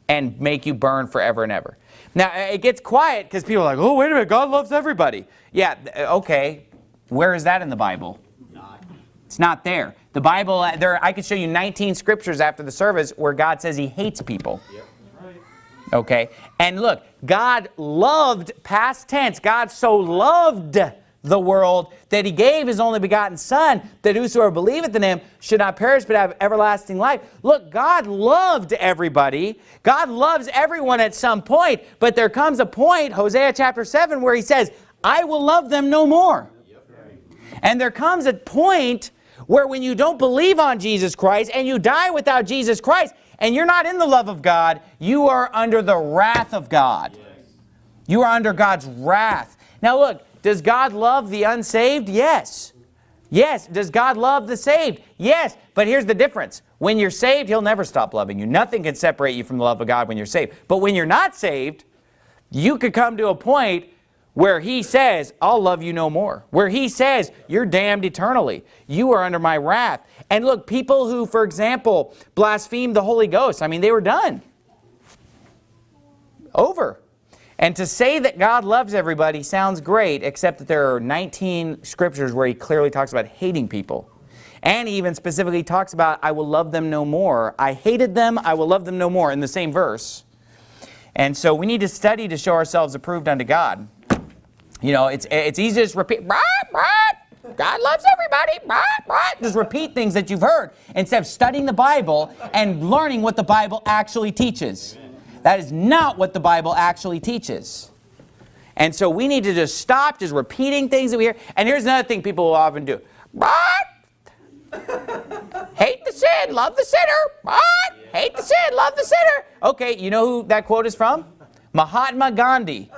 and make you burn forever and ever. Now, it gets quiet because people are like, oh, wait a minute, God loves everybody. Yeah, okay, Where is that in the Bible? It's not there. The Bible, uh, there, I could show you 19 scriptures after the service where God says he hates people. Okay? And look, God loved, past tense, God so loved the world that he gave his only begotten son that whosoever believeth in him should not perish but have everlasting life. Look, God loved everybody. God loves everyone at some point, but there comes a point, Hosea chapter 7, where he says, I will love them no more. And there comes a point where when you don't believe on Jesus Christ and you die without Jesus Christ and you're not in the love of God, you are under the wrath of God. You are under God's wrath. Now look, does God love the unsaved? Yes. Yes. Does God love the saved? Yes. But here's the difference. When you're saved, He'll never stop loving you. Nothing can separate you from the love of God when you're saved. But when you're not saved, you could come to a point where he says, I'll love you no more. Where he says, you're damned eternally. You are under my wrath. And look, people who, for example, blasphemed the Holy Ghost, I mean, they were done. Over. And to say that God loves everybody sounds great, except that there are 19 scriptures where he clearly talks about hating people. And he even specifically talks about, I will love them no more. I hated them, I will love them no more, in the same verse. And so we need to study to show ourselves approved unto God. You know, it's, it's easy to just repeat, God loves everybody, just repeat things that you've heard instead of studying the Bible and learning what the Bible actually teaches. That is not what the Bible actually teaches. And so we need to just stop just repeating things that we hear. And here's another thing people will often do. Hate the sin, love the sinner. Hate the sin, love the sinner. Okay, you know who that quote is from? Mahatma Gandhi.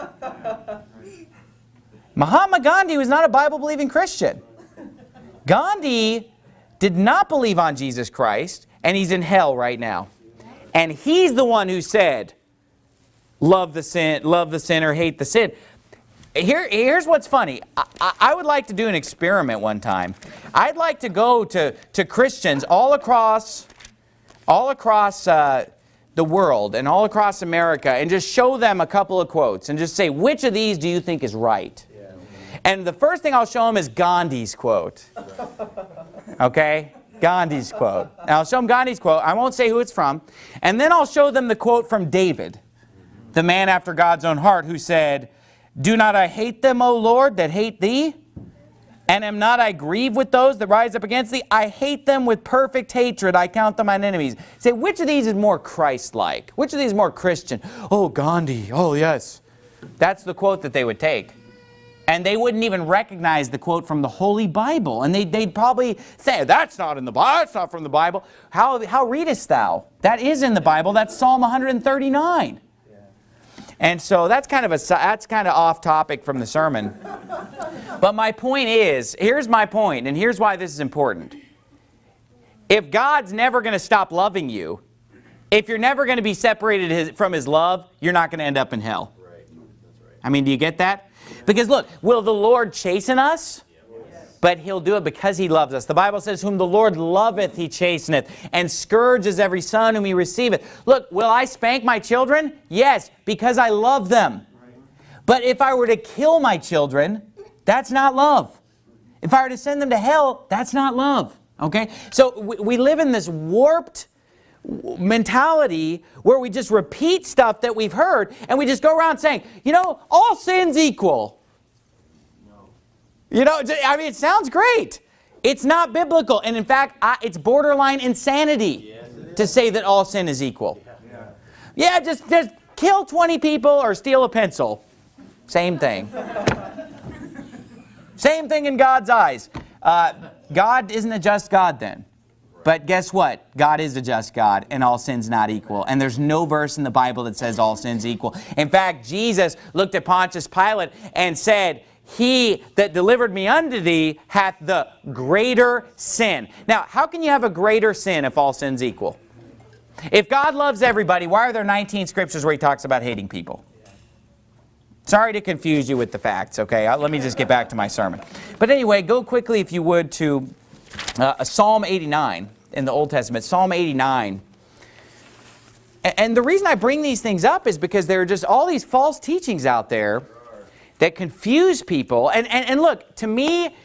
Mahatma Gandhi was not a Bible-believing Christian. Gandhi did not believe on Jesus Christ, and he's in hell right now. And he's the one who said, love the sin, love the sinner, hate the sin. Here, here's what's funny. I, I, would like to do an experiment one time. I'd like to go to, to Christians all across, all across uh, the world and all across America and just show them a couple of quotes and just say, which of these do you think is right? And the first thing I'll show them is Gandhi's quote. Okay? Gandhi's quote. And I'll show them Gandhi's quote. I won't say who it's from. And then I'll show them the quote from David, the man after God's own heart, who said, Do not I hate them, O Lord, that hate thee? And am not I grieved with those that rise up against thee? I hate them with perfect hatred. I count them mine enemies. Say, which of these is more Christ-like? Which of these is more Christian? Oh, Gandhi. Oh, yes. That's the quote that they would take and they wouldn't even recognize the quote from the Holy Bible. And they, would probably say, that's not in the Bible, that's not from the Bible. How, how readest thou? That is in the Bible, that's Psalm 139. And so that's kind of a that's kind of off topic from the sermon. but my point is, here's my point, and here's why this is important. If God's never going to stop loving you, if you're never going to be separated his, from His love, you're not going to end up in hell. Right. Right. I mean, do you get that? Because look, will the Lord chasten us? But he'll do it because he loves us. The Bible says, whom the Lord loveth, he chasteneth, and scourges every son whom he receiveth. Look, will I spank my children? Yes, because I love them. But if I were to kill my children, that's not love. If I were to send them to hell, that's not love. Okay? So we, live in this warped mentality where we just repeat stuff that we've heard and we just go around saying, you know, all sin's equal. No. You know, I mean, it sounds great. It's not biblical. And in fact, I, it's borderline insanity yes, to say that all sin is equal. Yeah, yeah just, just kill 20 people or steal a pencil. Same thing. Same thing in God's eyes. Uh, God isn't a just God then. But guess what? God is a just God and all sins not equal. And there's no verse in the Bible that says all sins equal. In fact, Jesus looked at Pontius Pilate and said, he that delivered me unto thee hath the greater sin. Now, how can you have a greater sin if all sins equal? If God loves everybody, why are there 19 scriptures where he talks about hating people? Sorry to confuse you with the facts, okay? Uh, let me just get back to my sermon. But anyway, go quickly, if you would, to uh, Psalm 89 in the Old Testament, Psalm 89. And the reason I bring these things up is because there are just all these false teachings out there that confuse people. And, and, and look, to me,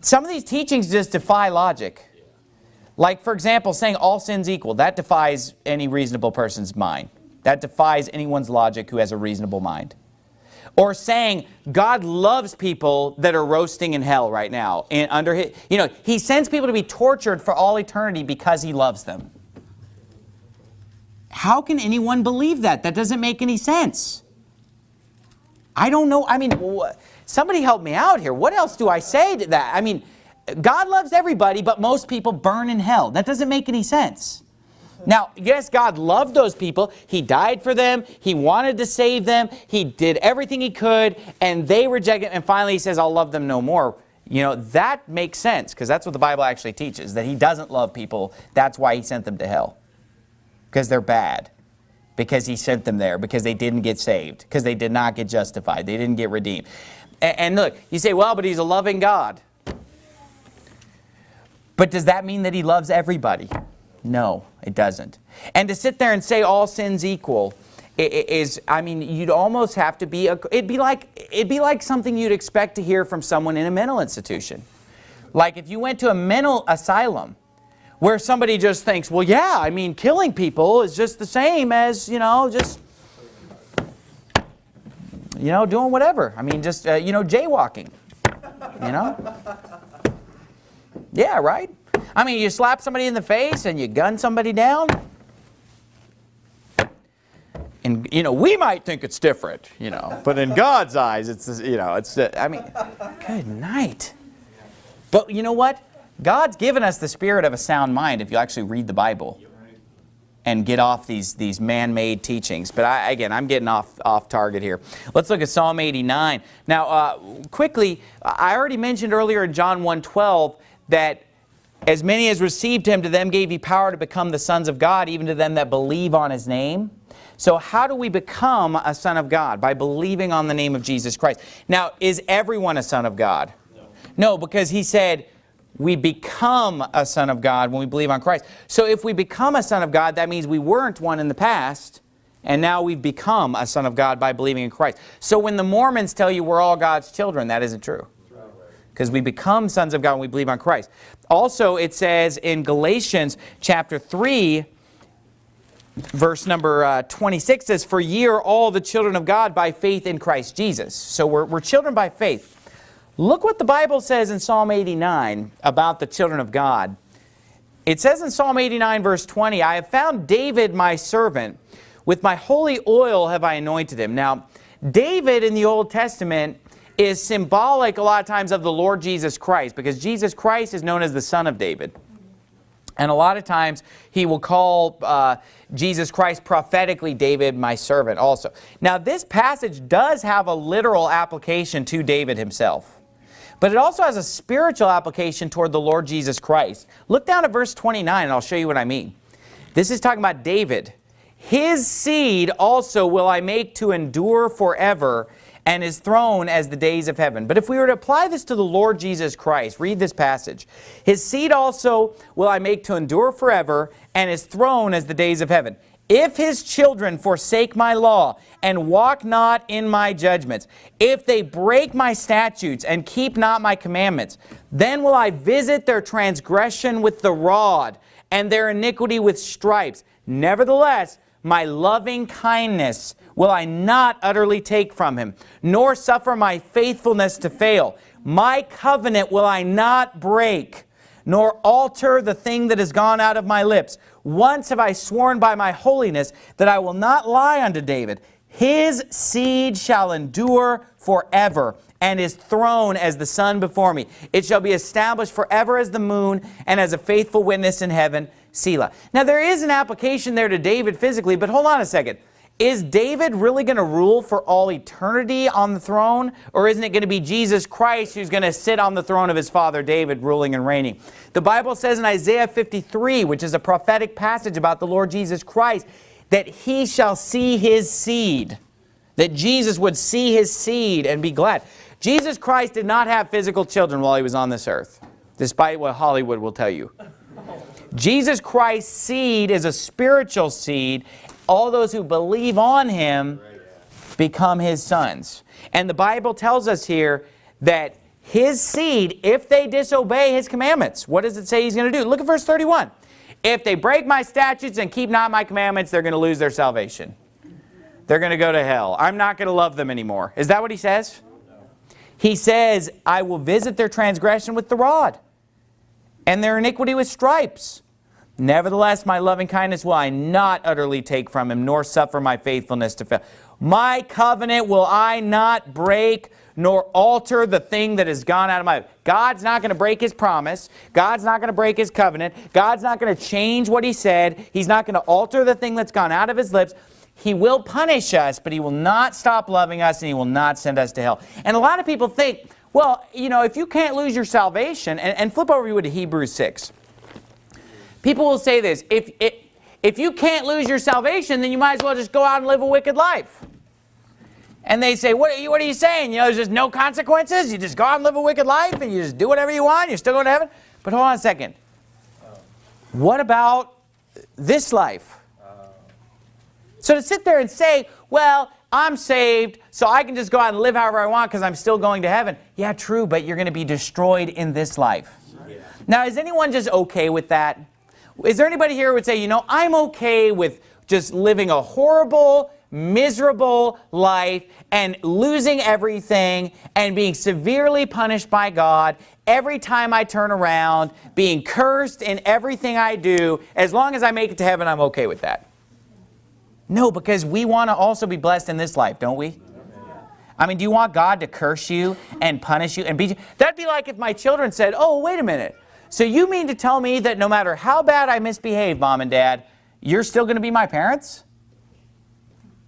some of these teachings just defy logic. Like, for example, saying all sins equal, that defies any reasonable person's mind. That defies anyone's logic who has a reasonable mind. Or saying God loves people that are roasting in hell right now. And under his, you know, he sends people to be tortured for all eternity because he loves them. How can anyone believe that? That doesn't make any sense. I don't know. I mean, somebody help me out here. What else do I say to that? I mean, God loves everybody, but most people burn in hell. That doesn't make any sense. Now, yes, God loved those people. He died for them. He wanted to save them. He did everything he could, and they rejected And finally, he says, I'll love them no more. You know, that makes sense, because that's what the Bible actually teaches, that he doesn't love people. That's why he sent them to hell, because they're bad because he sent them there, because they didn't get saved, because they did not get justified, they didn't get redeemed. And, and look, you say, well, but he's a loving God. But does that mean that he loves everybody? No, it doesn't. And to sit there and say all sins equal is, I mean, you'd almost have to be, a, it'd be like, it'd be like something you'd expect to hear from someone in a mental institution. Like if you went to a mental asylum where somebody just thinks, well, yeah, I mean, killing people is just the same as, you know, just, you know, doing whatever. I mean, just, uh, you know, jaywalking, you know? Yeah, right? I mean, you slap somebody in the face and you gun somebody down. And, you know, we might think it's different, you know, but in God's eyes, it's, you know, it's, I mean, good night. But you know what? God's given us the spirit of a sound mind if you actually read the Bible and get off these, these man-made teachings. But I, again, I'm getting off, off target here. Let's look at Psalm 89. Now, uh, quickly, I already mentioned earlier in John 1.12 that as many as received him, to them gave he power to become the sons of God, even to them that believe on his name. So how do we become a son of God? By believing on the name of Jesus Christ. Now, is everyone a son of God? No, no because he said, we become a son of God when we believe on Christ. So if we become a son of God, that means we weren't one in the past, and now we've become a son of God by believing in Christ. So when the Mormons tell you we're all God's children, that isn't true. Because we become sons of God when we believe on Christ. Also, it says in Galatians chapter 3, verse number uh, 26 says, For ye are all the children of God by faith in Christ Jesus. So we're, we're children by faith. Look what the Bible says in Psalm 89 about the children of God. It says in Psalm 89 verse 20, I have found David my servant. With my holy oil have I anointed him. Now, David in the Old Testament is symbolic a lot of times of the Lord Jesus Christ because Jesus Christ is known as the son of David. And a lot of times he will call uh, Jesus Christ prophetically David my servant also. Now this passage does have a literal application to David himself. But it also has a spiritual application toward the Lord Jesus Christ. Look down at verse 29 and I'll show you what I mean. This is talking about David. His seed also will I make to endure forever and his throne as the days of heaven. But if we were to apply this to the Lord Jesus Christ, read this passage. His seed also will I make to endure forever and his throne as the days of heaven. If his children forsake my law and walk not in my judgments, if they break my statutes and keep not my commandments, then will I visit their transgression with the rod and their iniquity with stripes. Nevertheless, my loving kindness will I not utterly take from him, nor suffer my faithfulness to fail. My covenant will I not break, nor alter the thing that has gone out of my lips. Once have I sworn by my holiness that I will not lie unto David. His seed shall endure forever, and his throne as the sun before me. It shall be established forever as the moon, and as a faithful witness in heaven, Selah. Now there is an application there to David physically, but hold on a second. Is David really going to rule for all eternity on the throne? Or isn't it going to be Jesus Christ who's going to sit on the throne of his father David ruling and reigning? The Bible says in Isaiah 53, which is a prophetic passage about the Lord Jesus Christ, that he shall see his seed. That Jesus would see his seed and be glad. Jesus Christ did not have physical children while he was on this earth, despite what Hollywood will tell you. Jesus Christ's seed is a spiritual seed, all those who believe on him become his sons. And the Bible tells us here that his seed if they disobey his commandments. What does it say he's going to do? Look at verse 31. If they break my statutes and keep not my commandments, they're going to lose their salvation. They're going to go to hell. I'm not going to love them anymore. Is that what he says? He says, I will visit their transgression with the rod and their iniquity with stripes. Nevertheless, my loving kindness will I not utterly take from him, nor suffer my faithfulness to fail. My covenant will I not break, nor alter the thing that has gone out of my... God's not going to break his promise. God's not going to break his covenant. God's not going to change what he said. He's not going to alter the thing that's gone out of his lips. He will punish us, but he will not stop loving us, and he will not send us to hell. And a lot of people think, well, you know, if you can't lose your salvation, and, and flip over to Hebrews 6. People will say this, if, if, if you can't lose your salvation, then you might as well just go out and live a wicked life. And they say, what are, you, what are you saying? You know, there's just no consequences? You just go out and live a wicked life and you just do whatever you want? You're still going to heaven? But hold on a second. What about this life? So to sit there and say, well, I'm saved, so I can just go out and live however I want because I'm still going to heaven. Yeah, true, but you're going to be destroyed in this life. Yeah. Now, is anyone just okay with that? Is there anybody here who would say, you know, I'm okay with just living a horrible, miserable life and losing everything and being severely punished by God every time I turn around, being cursed in everything I do, as long as I make it to heaven, I'm okay with that. No, because we want to also be blessed in this life, don't we? I mean, do you want God to curse you and punish you and you? That'd be like if my children said, oh, wait a minute. So you mean to tell me that no matter how bad I misbehave, mom and dad, you're still going to be my parents?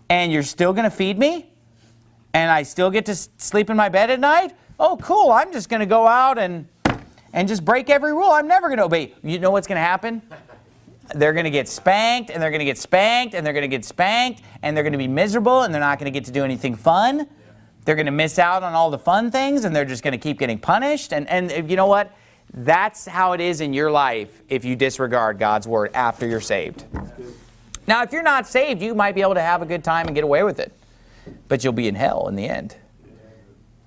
And you're still going to feed me? And I still get to sleep in my bed at night? Oh, cool. I'm just going to go out and, and just break every rule. I'm never going to obey. You know what's going to happen? they're going to get spanked and they're going to get spanked and they're going to get spanked and they're going to be miserable and they're not going to get to do anything fun. They're going to miss out on all the fun things and they're just going to keep getting punished. And, and uh, you know what? That's how it is in your life if you disregard God's word after you're saved. Now, if you're not saved, you might be able to have a good time and get away with it. But you'll be in hell in the end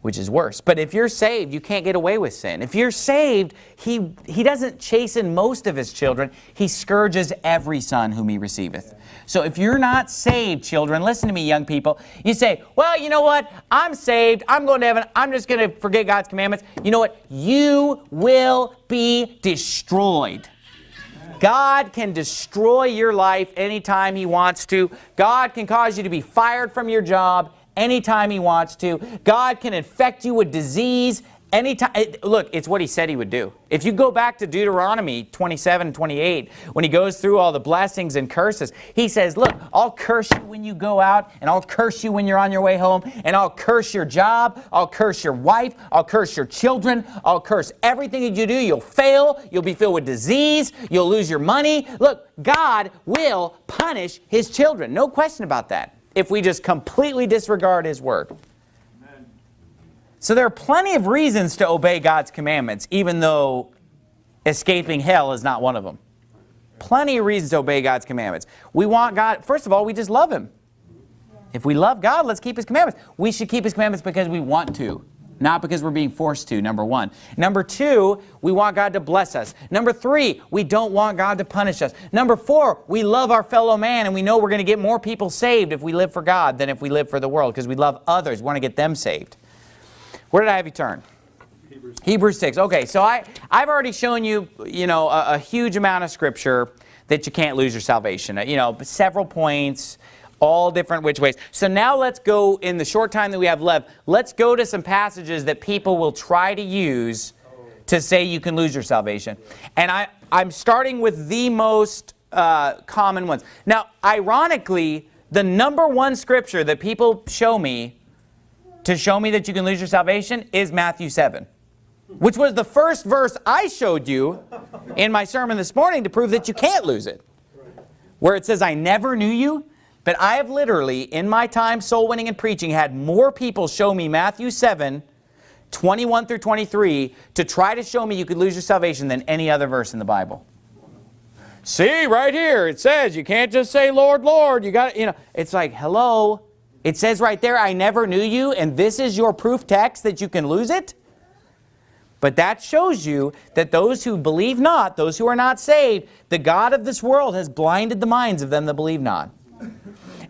which is worse. But if you're saved, you can't get away with sin. If you're saved, he, he doesn't chasten most of his children. He scourges every son whom he receiveth. So if you're not saved, children, listen to me, young people. You say, well, you know what? I'm saved. I'm going to heaven. I'm just going to forget God's commandments. You know what? You will be destroyed. God can destroy your life anytime he wants to. God can cause you to be fired from your job anytime he wants to. God can infect you with disease anytime. Look, it's what he said he would do. If you go back to Deuteronomy 27 28, when he goes through all the blessings and curses, he says, look, I'll curse you when you go out, and I'll curse you when you're on your way home, and I'll curse your job, I'll curse your wife, I'll curse your children, I'll curse everything that you do. You'll fail, you'll be filled with disease, you'll lose your money. Look, God will punish his children. No question about that if we just completely disregard his word. So there are plenty of reasons to obey God's commandments, even though escaping hell is not one of them. Plenty of reasons to obey God's commandments. We want God, first of all, we just love him. If we love God, let's keep his commandments. We should keep his commandments because we want to not because we're being forced to, number one. Number two, we want God to bless us. Number three, we don't want God to punish us. Number four, we love our fellow man and we know we're going to get more people saved if we live for God than if we live for the world because we love others. We want to get them saved. Where did I have you turn? Hebrews. Hebrews 6. Okay, so I, I've already shown you, you know, a, a huge amount of scripture that you can't lose your salvation. You know, several points, all different which ways. So now let's go, in the short time that we have left, let's go to some passages that people will try to use to say you can lose your salvation. And I, I'm starting with the most uh, common ones. Now, ironically, the number one scripture that people show me to show me that you can lose your salvation is Matthew 7 which was the first verse I showed you in my sermon this morning to prove that you can't lose it. Where it says, I never knew you. But I have literally, in my time soul winning and preaching, had more people show me Matthew 7, 21 through 23, to try to show me you could lose your salvation than any other verse in the Bible. See, right here, it says you can't just say, Lord, Lord. You got you know, it's like, hello. It says right there, I never knew you, and this is your proof text that you can lose it? But that shows you that those who believe not, those who are not saved, the God of this world has blinded the minds of them that believe not.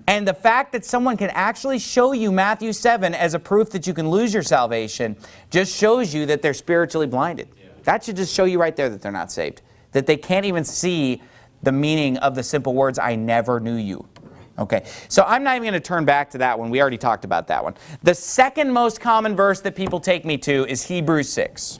And the fact that someone can actually show you Matthew 7 as a proof that you can lose your salvation just shows you that they're spiritually blinded. Yeah. That should just show you right there that they're not saved. That they can't even see the meaning of the simple words, I never knew you. Okay, so I'm not even going to turn back to that one. We already talked about that one. The second most common verse that people take me to is Hebrews 6.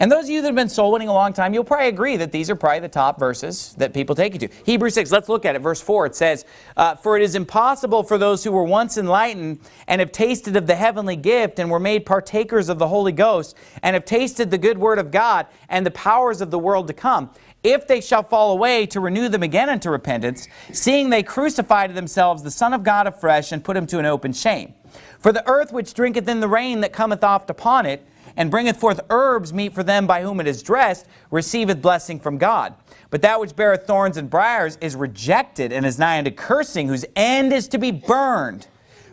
And those of you that have been soul winning a long time, you'll probably agree that these are probably the top verses that people take you to. Hebrews 6, let's look at it. Verse 4, it says, uh, For it is impossible for those who were once enlightened and have tasted of the heavenly gift and were made partakers of the Holy Ghost and have tasted the good word of God and the powers of the world to come, if they shall fall away, to renew them again unto repentance, seeing they crucify to themselves the Son of God afresh and put him to an open shame. For the earth which drinketh in the rain that cometh oft upon it, and bringeth forth herbs meet for them by whom it is dressed, receiveth blessing from God. But that which beareth thorns and briars is rejected and is nigh unto cursing, whose end is to be burned.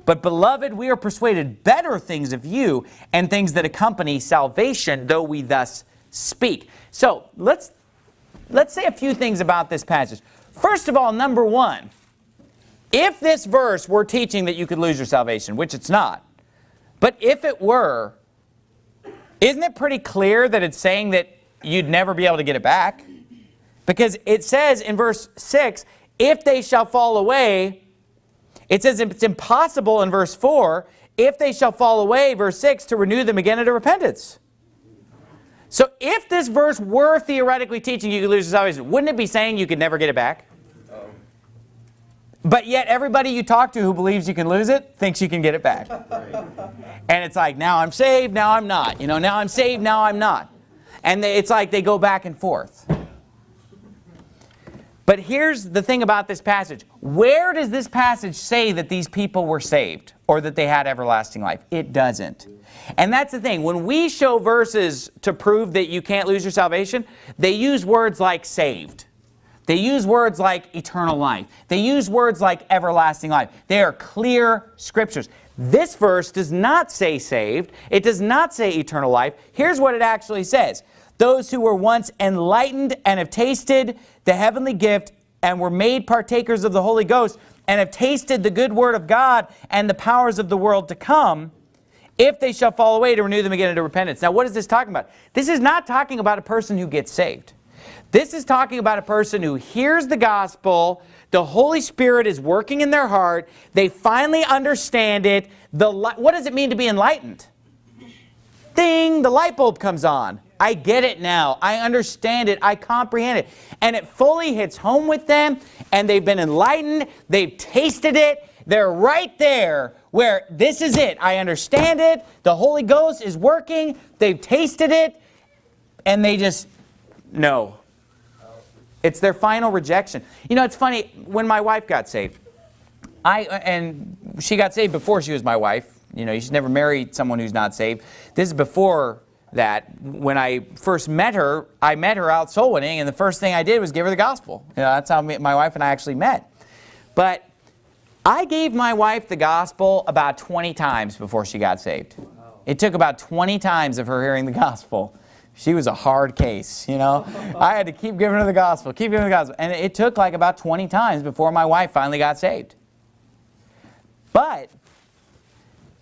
But beloved, we are persuaded better things of you, and things that accompany salvation, though we thus speak. So let's let's say a few things about this passage. First of all, number one, if this verse were teaching that you could lose your salvation, which it's not, but if it were, isn't it pretty clear that it's saying that you'd never be able to get it back? Because it says in verse 6, if they shall fall away, it says it's impossible in verse 4, if they shall fall away, verse 6, to renew them again into repentance. So if this verse were theoretically teaching you could lose your salvation, wouldn't it be saying you could never get it back? But yet everybody you talk to who believes you can lose it thinks you can get it back. [LAUGHS] And it's like, now I'm saved, now I'm not. You know, now I'm saved, now I'm not. And they, it's like they go back and forth. But here's the thing about this passage. Where does this passage say that these people were saved or that they had everlasting life? It doesn't. And that's the thing. When we show verses to prove that you can't lose your salvation, they use words like saved. They use words like eternal life. They use words like everlasting life. They are clear scriptures. This verse does not say saved. It does not say eternal life. Here's what it actually says. Those who were once enlightened and have tasted the heavenly gift and were made partakers of the Holy Ghost and have tasted the good word of God and the powers of the world to come, if they shall fall away to renew them again into repentance. Now what is this talking about? This is not talking about a person who gets saved. This is talking about a person who hears the gospel, the Holy Spirit is working in their heart, they finally understand it. The What does it mean to be enlightened? Ding, the light bulb comes on. I get it now. I understand it. I comprehend it. And it fully hits home with them, and they've been enlightened. They've tasted it. They're right there where this is it. I understand it. The Holy Ghost is working. They've tasted it, and they just, no. It's their final rejection. You know, it's funny, when my wife got saved, I, and she got saved before she was my wife. You know, you should never marry someone who's not saved. This is before that. When I first met her, I met her out soul winning, and the first thing I did was give her the gospel. You know, that's how my wife and I actually met. But I gave my wife the gospel about 20 times before she got saved. It took about 20 times of her hearing the gospel she was a hard case, you know. I had to keep giving her the gospel, keep giving her the gospel. And it took like about 20 times before my wife finally got saved. But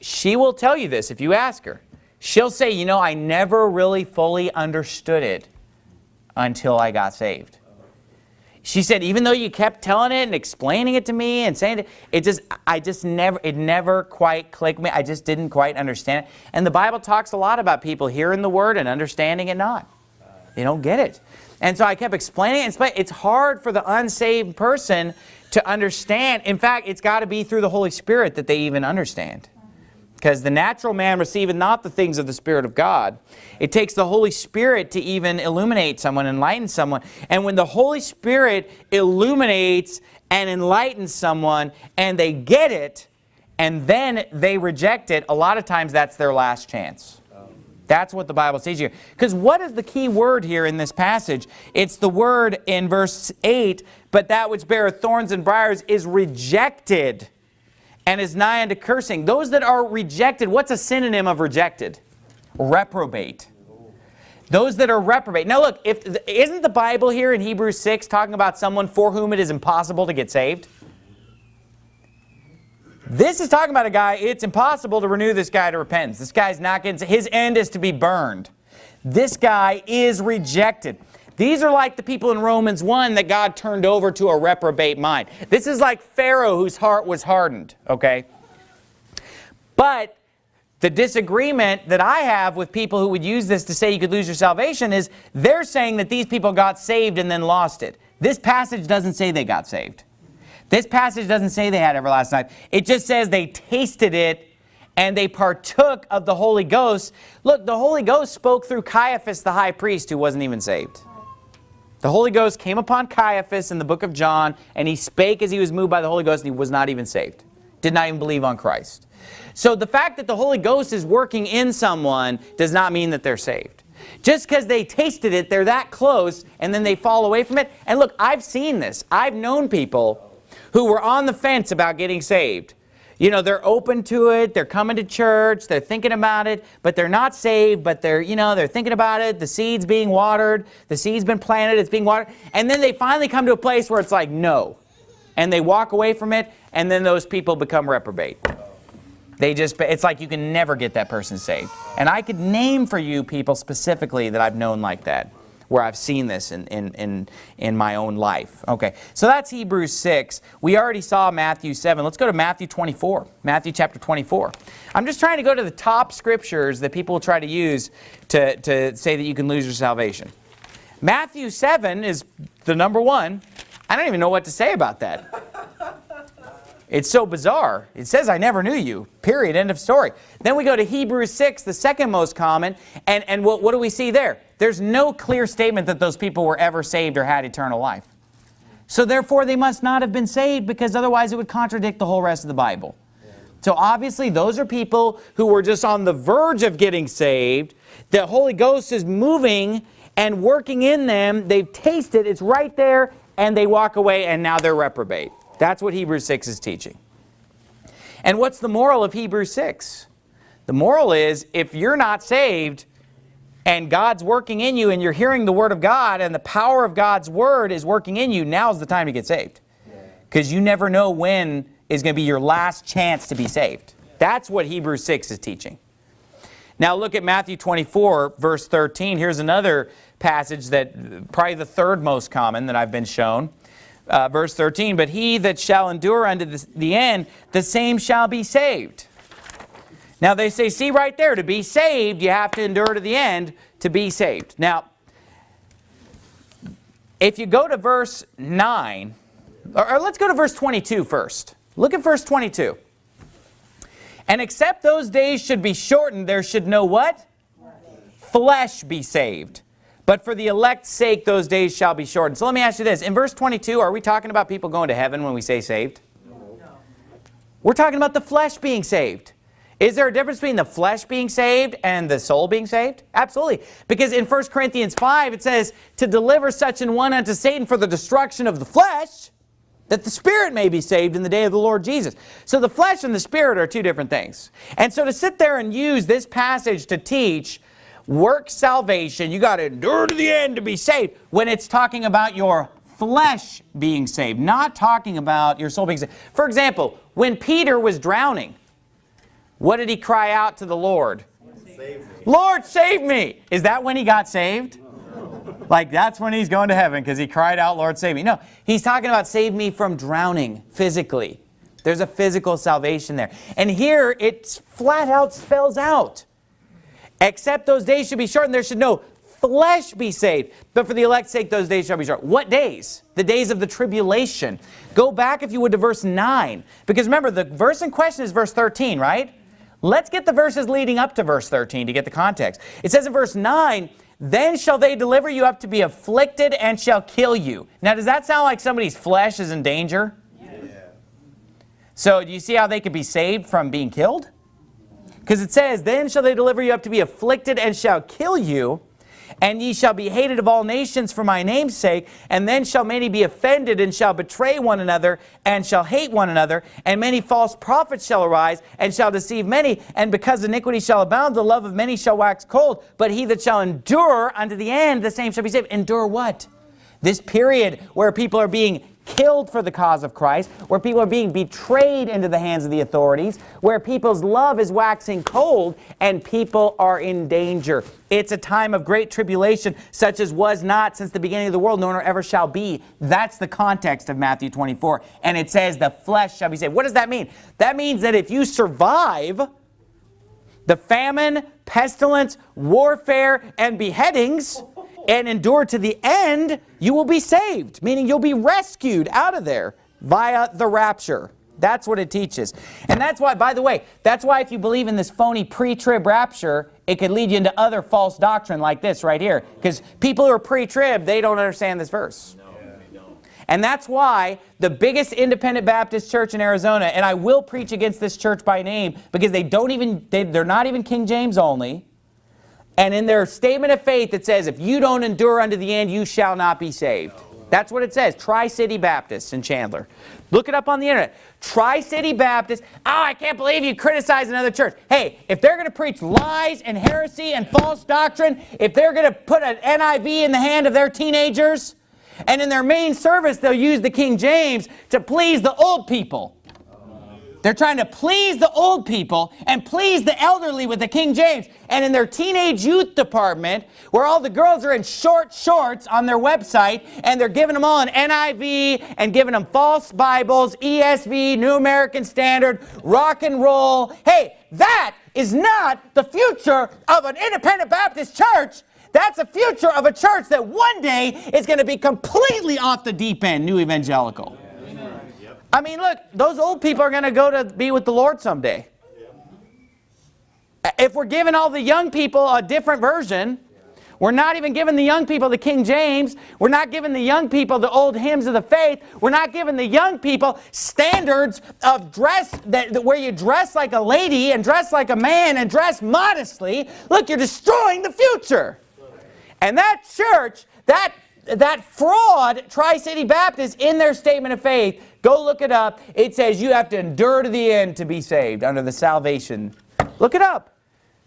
she will tell you this if you ask her. She'll say, you know, I never really fully understood it until I got saved. She said, even though you kept telling it and explaining it to me and saying it, it just, I just never, it never quite clicked me. I just didn't quite understand it. And the Bible talks a lot about people hearing the word and understanding it not. They don't get it. And so I kept explaining it. It's hard for the unsaved person to understand. In fact, it's got to be through the Holy Spirit that they even understand. Because the natural man receiveth not the things of the Spirit of God. It takes the Holy Spirit to even illuminate someone, enlighten someone. And when the Holy Spirit illuminates and enlightens someone and they get it and then they reject it, a lot of times that's their last chance. That's what the Bible says here. Because what is the key word here in this passage? It's the word in verse 8, but that which beareth thorns and briars is rejected and is nigh unto cursing. Those that are rejected, what's a synonym of rejected? Reprobate. Those that are reprobate. Now look, if isn't the Bible here in Hebrews 6 talking about someone for whom it is impossible to get saved? This is talking about a guy, it's impossible to renew this guy to repentance. This guy's not getting, his end is to be burned. This guy is rejected. These are like the people in Romans 1 that God turned over to a reprobate mind. This is like Pharaoh whose heart was hardened, okay? But the disagreement that I have with people who would use this to say you could lose your salvation is they're saying that these people got saved and then lost it. This passage doesn't say they got saved. This passage doesn't say they had everlasting life. It just says they tasted it and they partook of the Holy Ghost. Look, the Holy Ghost spoke through Caiaphas the high priest who wasn't even saved. The Holy Ghost came upon Caiaphas in the book of John and he spake as he was moved by the Holy Ghost and he was not even saved. Did not even believe on Christ. So the fact that the Holy Ghost is working in someone does not mean that they're saved. Just because they tasted it, they're that close, and then they fall away from it. And look, I've seen this. I've known people who were on the fence about getting saved. You know, they're open to it, they're coming to church, they're thinking about it, but they're not saved, but they're, you know, they're thinking about it, the seed's being watered, the seed's been planted, it's being watered, and then they finally come to a place where it's like, no. And they walk away from it, and then those people become reprobate. They just, it's like you can never get that person saved. And I could name for you people specifically that I've known like that, where I've seen this in, in, in, in my own life. Okay, so that's Hebrews 6. We already saw Matthew 7. Let's go to Matthew 24, Matthew chapter 24. I'm just trying to go to the top scriptures that people try to use to, to say that you can lose your salvation. Matthew 7 is the number one. I don't even know what to say about that. It's so bizarre. It says, I never knew you, period, end of story. Then we go to Hebrews 6, the second most common, and, and what, what do we see there? There's no clear statement that those people were ever saved or had eternal life. So therefore, they must not have been saved because otherwise it would contradict the whole rest of the Bible. So obviously, those are people who were just on the verge of getting saved. The Holy Ghost is moving and working in them. They've tasted, it's right there, and they walk away, and now they're reprobate. That's what Hebrews 6 is teaching. And what's the moral of Hebrews 6? The moral is if you're not saved and God's working in you and you're hearing the Word of God and the power of God's Word is working in you, now's the time to get saved. Because you never know when is going to be your last chance to be saved. That's what Hebrews 6 is teaching. Now look at Matthew 24, verse 13. Here's another passage that probably the third most common that I've been shown uh, verse 13, but he that shall endure unto the, the end, the same shall be saved. Now they say, see right there, to be saved, you have to endure to the end to be saved. Now, if you go to verse 9, or, or let's go to verse 22 first. Look at verse 22. And except those days should be shortened, there should no what? Flesh be saved. But for the elect's sake, those days shall be shortened. So let me ask you this. In verse 22, are we talking about people going to heaven when we say saved? No. We're talking about the flesh being saved. Is there a difference between the flesh being saved and the soul being saved? Absolutely. Because in 1 Corinthians 5, it says, to deliver such an one unto Satan for the destruction of the flesh, that the spirit may be saved in the day of the Lord Jesus. So the flesh and the spirit are two different things. And so to sit there and use this passage to teach work salvation, you got to endure to the end to be saved, when it's talking about your flesh being saved, not talking about your soul being saved. For example, when Peter was drowning, what did he cry out to the Lord? Save Lord, save me! Is that when he got saved? Like that's when he's going to heaven because he cried out, Lord, save me. No, he's talking about save me from drowning physically. There's a physical salvation there. And here it flat out spells out Except those days should be shortened, there should no flesh be saved. But for the elect's sake, those days shall be short. What days? The days of the tribulation. Go back, if you would, to verse 9. Because remember, the verse in question is verse 13, right? Let's get the verses leading up to verse 13 to get the context. It says in verse 9, Then shall they deliver you up to be afflicted and shall kill you. Now, does that sound like somebody's flesh is in danger? Yeah. So, do you see how they could be saved from being killed? Because it says, Then shall they deliver you up to be afflicted and shall kill you, And ye shall be hated of all nations for my name's sake, and then shall many be offended, and shall betray one another, and shall hate one another, and many false prophets shall arise, and shall deceive many, and because iniquity shall abound, the love of many shall wax cold. But he that shall endure unto the end, the same shall be saved. Endure what? This period where people are being killed for the cause of Christ, where people are being betrayed into the hands of the authorities, where people's love is waxing cold and people are in danger. It's a time of great tribulation, such as was not since the beginning of the world, nor ever shall be. That's the context of Matthew 24. And it says, the flesh shall be saved. What does that mean? That means that if you survive the famine, pestilence, warfare, and beheadings, and endure to the end, you will be saved, meaning you'll be rescued out of there via the rapture. That's what it teaches. And that's why, by the way, that's why if you believe in this phony pre-trib rapture, it could lead you into other false doctrine like this right here. Because people who are pre-trib, they don't understand this verse. And that's why the biggest independent Baptist church in Arizona, and I will preach against this church by name because they don't even, they, they're not even King James only. And in their statement of faith, it says, if you don't endure unto the end, you shall not be saved. That's what it says. Tri-City Baptist in Chandler. Look it up on the internet. Tri-City Baptist. Oh, I can't believe you criticize another church. Hey, if they're going to preach lies and heresy and false doctrine, if they're going to put an NIV in the hand of their teenagers, and in their main service, they'll use the King James to please the old people. They're trying to please the old people and please the elderly with the King James. And in their teenage youth department, where all the girls are in short shorts on their website, and they're giving them all an NIV and giving them false Bibles, ESV, New American Standard, rock and roll. Hey, that is not the future of an independent Baptist church. That's the future of a church that one day is going to be completely off the deep end, new evangelical. I mean, look, those old people are going to go to be with the Lord someday. If we're giving all the young people a different version, we're not even giving the young people the King James. We're not giving the young people the old hymns of the faith. We're not giving the young people standards of dress that, that where you dress like a lady and dress like a man and dress modestly. Look, you're destroying the future. And that church, that that fraud, Tri-City Baptist, in their statement of faith, go look it up. It says you have to endure to the end to be saved under the salvation. Look it up.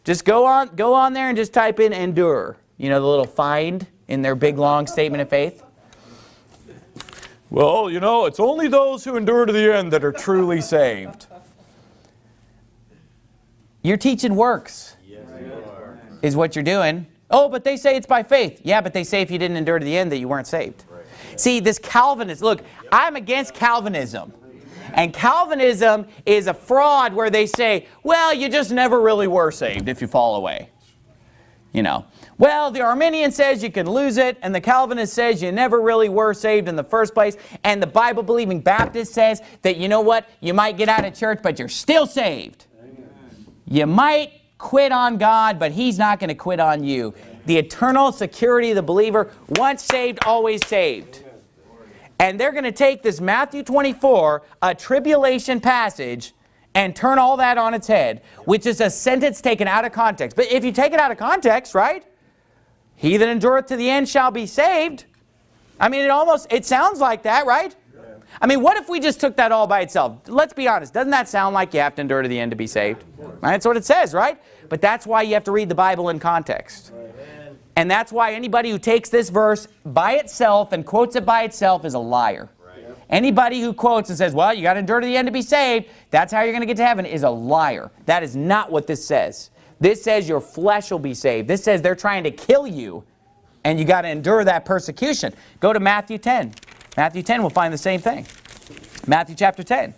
Just go on, go on there and just type in endure. You know the little find in their big long statement of faith? Well, you know, it's only those who endure to the end that are truly saved. You're teaching works, yes, is what you're doing. Oh, but they say it's by faith. Yeah, but they say if you didn't endure to the end that you weren't saved. Right. See, this Calvinist, look, I'm against Calvinism. And Calvinism is a fraud where they say, well, you just never really were saved if you fall away. You know, well, the Arminian says you can lose it, and the Calvinist says you never really were saved in the first place, and the Bible-believing Baptist says that, you know what, you might get out of church, but you're still saved. Amen. You might quit on God, but he's not going to quit on you. The eternal security of the believer, once saved, always saved. And they're going to take this Matthew 24, a tribulation passage, and turn all that on its head, which is a sentence taken out of context. But if you take it out of context, right? He that endureth to the end shall be saved. I mean, it almost, it sounds like that, right? I mean, what if we just took that all by itself? Let's be honest. Doesn't that sound like you have to endure to the end to be saved? Right? That's what it says, right? But that's why you have to read the Bible in context. And that's why anybody who takes this verse by itself and quotes it by itself is a liar. Anybody who quotes and says, well, you got to endure to the end to be saved, that's how you're going to get to heaven, is a liar. That is not what this says. This says your flesh will be saved. This says they're trying to kill you, and you got to endure that persecution. Go to Matthew 10. Matthew 10 will find the same thing. Matthew chapter 10.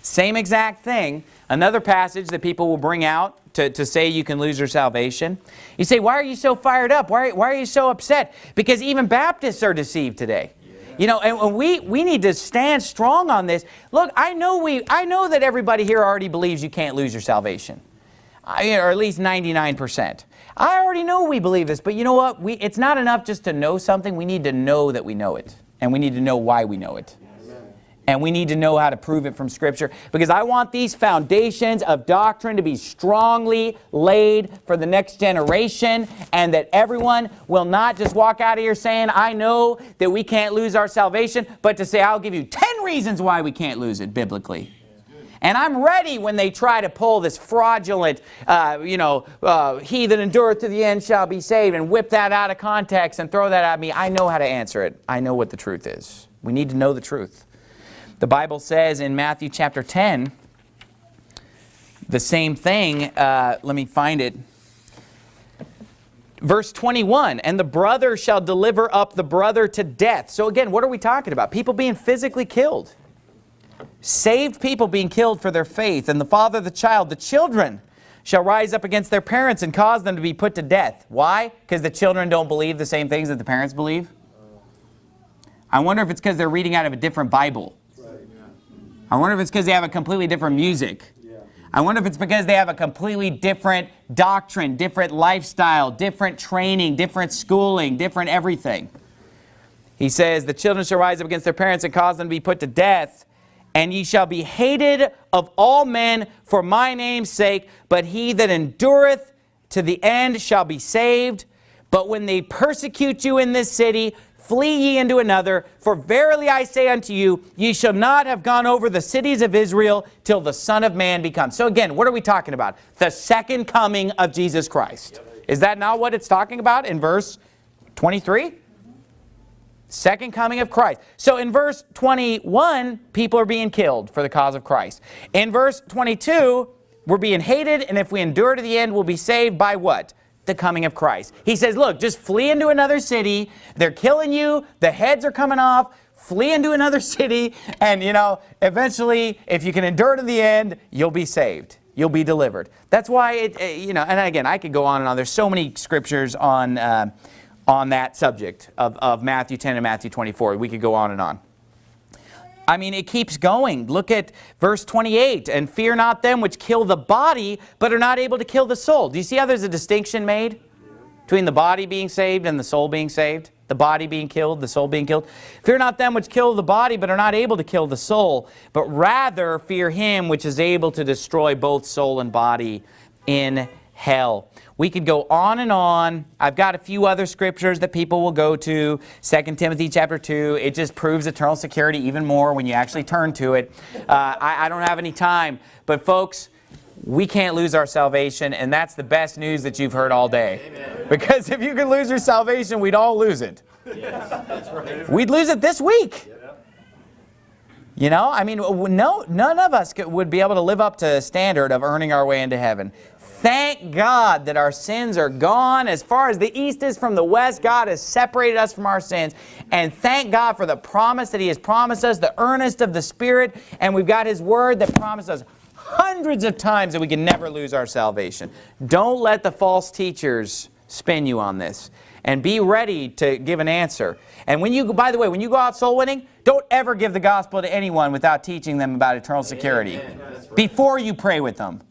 Same exact thing. Another passage that people will bring out to, to say you can lose your salvation. You say, why are you so fired up? Why, why are you so upset? Because even Baptists are deceived today. You know, and we, we need to stand strong on this. Look, I know, we, I know that everybody here already believes you can't lose your salvation. I, or at least 99%. I already know we believe this, but you know what? We, it's not enough just to know something. We need to know that we know it and we need to know why we know it. And we need to know how to prove it from Scripture because I want these foundations of doctrine to be strongly laid for the next generation and that everyone will not just walk out of here saying, I know that we can't lose our salvation, but to say, I'll give you 10 reasons why we can't lose it biblically. And I'm ready when they try to pull this fraudulent, uh, you know, uh, he that endureth to the end shall be saved and whip that out of context and throw that at me. I know how to answer it. I know what the truth is. We need to know the truth. The Bible says in Matthew chapter 10, the same thing. Uh, let me find it. Verse 21, and the brother shall deliver up the brother to death. So again, what are we talking about? People being physically killed. Saved people being killed for their faith, and the father, the child, the children shall rise up against their parents and cause them to be put to death. Why? Because the children don't believe the same things that the parents believe? I wonder if it's because they're reading out of a different Bible. I wonder if it's because they have a completely different music. I wonder if it's because they have a completely different doctrine, different lifestyle, different training, different schooling, different everything. He says, the children shall rise up against their parents and cause them to be put to death. And ye shall be hated of all men for my name's sake, but he that endureth to the end shall be saved. But when they persecute you in this city, flee ye into another. For verily I say unto you, ye shall not have gone over the cities of Israel till the Son of Man become. So again, what are we talking about? The second coming of Jesus Christ. Is that not what it's talking about in verse 23? Second coming of Christ. So in verse 21, people are being killed for the cause of Christ. In verse 22, we're being hated, and if we endure to the end, we'll be saved by what? The coming of Christ. He says, look, just flee into another city. They're killing you. The heads are coming off. Flee into another [LAUGHS] city, and, you know, eventually, if you can endure to the end, you'll be saved. You'll be delivered. That's why, it, uh, you know, and again, I could go on and on. There's so many scriptures on... Uh, on that subject of, of Matthew 10 and Matthew 24. We could go on and on. I mean, it keeps going. Look at verse 28. And fear not them which kill the body, but are not able to kill the soul. Do you see how there's a distinction made between the body being saved and the soul being saved? The body being killed, the soul being killed. Fear not them which kill the body, but are not able to kill the soul, but rather fear him which is able to destroy both soul and body in hell. We could go on and on. I've got a few other scriptures that people will go to. 2 Timothy chapter 2. It just proves eternal security even more when you actually turn to it. Uh, I, I don't have any time. But folks, we can't lose our salvation, and that's the best news that you've heard all day. Amen. Because if you could lose your salvation, we'd all lose it. Yes, that's right. We'd lose it this week. You know, I mean, no, none of us could, would be able to live up to the standard of earning our way into heaven. Thank God that our sins are gone. As far as the east is from the west, God has separated us from our sins. And thank God for the promise that He has promised us, the earnest of the Spirit. And we've got His Word that promises us hundreds of times that we can never lose our salvation. Don't let the false teachers spin you on this. And be ready to give an answer. And when you, by the way, when you go out soul winning, don't ever give the gospel to anyone without teaching them about eternal security. Before you pray with them.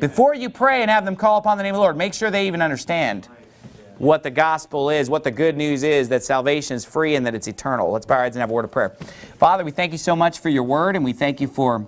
Before you pray and have them call upon the name of the Lord, make sure they even understand what the gospel is, what the good news is, that salvation is free and that it's eternal. Let's bow our heads and have a word of prayer. Father, we thank you so much for your word and we thank you for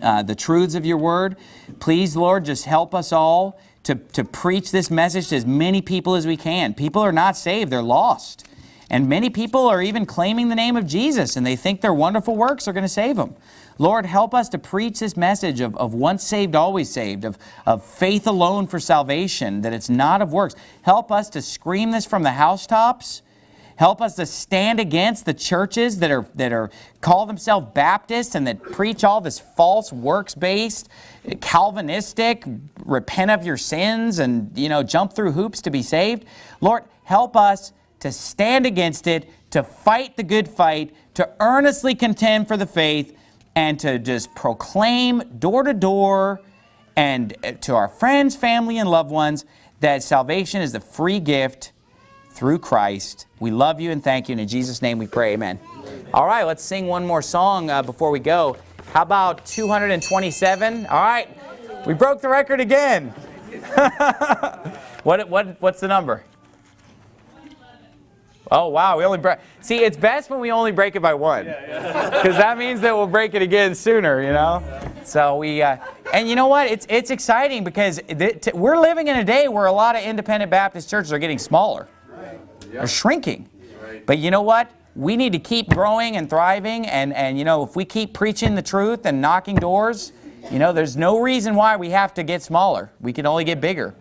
uh, the truths of your word. Please, Lord, just help us all to, to preach this message to as many people as we can. People are not saved, they're lost. And many people are even claiming the name of Jesus and they think their wonderful works are going to save them. Lord, help us to preach this message of, of once saved, always saved, of, of faith alone for salvation, that it's not of works. Help us to scream this from the housetops. Help us to stand against the churches that are that are call themselves Baptists and that preach all this false works-based, Calvinistic, repent of your sins and you know jump through hoops to be saved. Lord, help us to stand against it, to fight the good fight, to earnestly contend for the faith, and to just proclaim door to door and uh, to our friends, family, and loved ones that salvation is a free gift through Christ. We love you and thank you. And in Jesus' name we pray. Amen. Amen. All right, let's sing one more song uh, before we go. How about 227? All right, we broke the record again. [LAUGHS] what, what, what's the number? Oh, wow. We only break. See, it's best when we only break it by one. Because [LAUGHS] that means that we'll break it again sooner, you know? So we, uh, and you know what? It's, it's exciting because we're living in a day where a lot of independent Baptist churches are getting smaller. They're shrinking. But you know what? We need to keep growing and thriving. And, and, you know, if we keep preaching the truth and knocking doors, you know, there's no reason why we have to get smaller. We can only get bigger.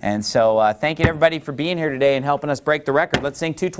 And so uh, thank you everybody for being here today and helping us break the record. Let's sing 220.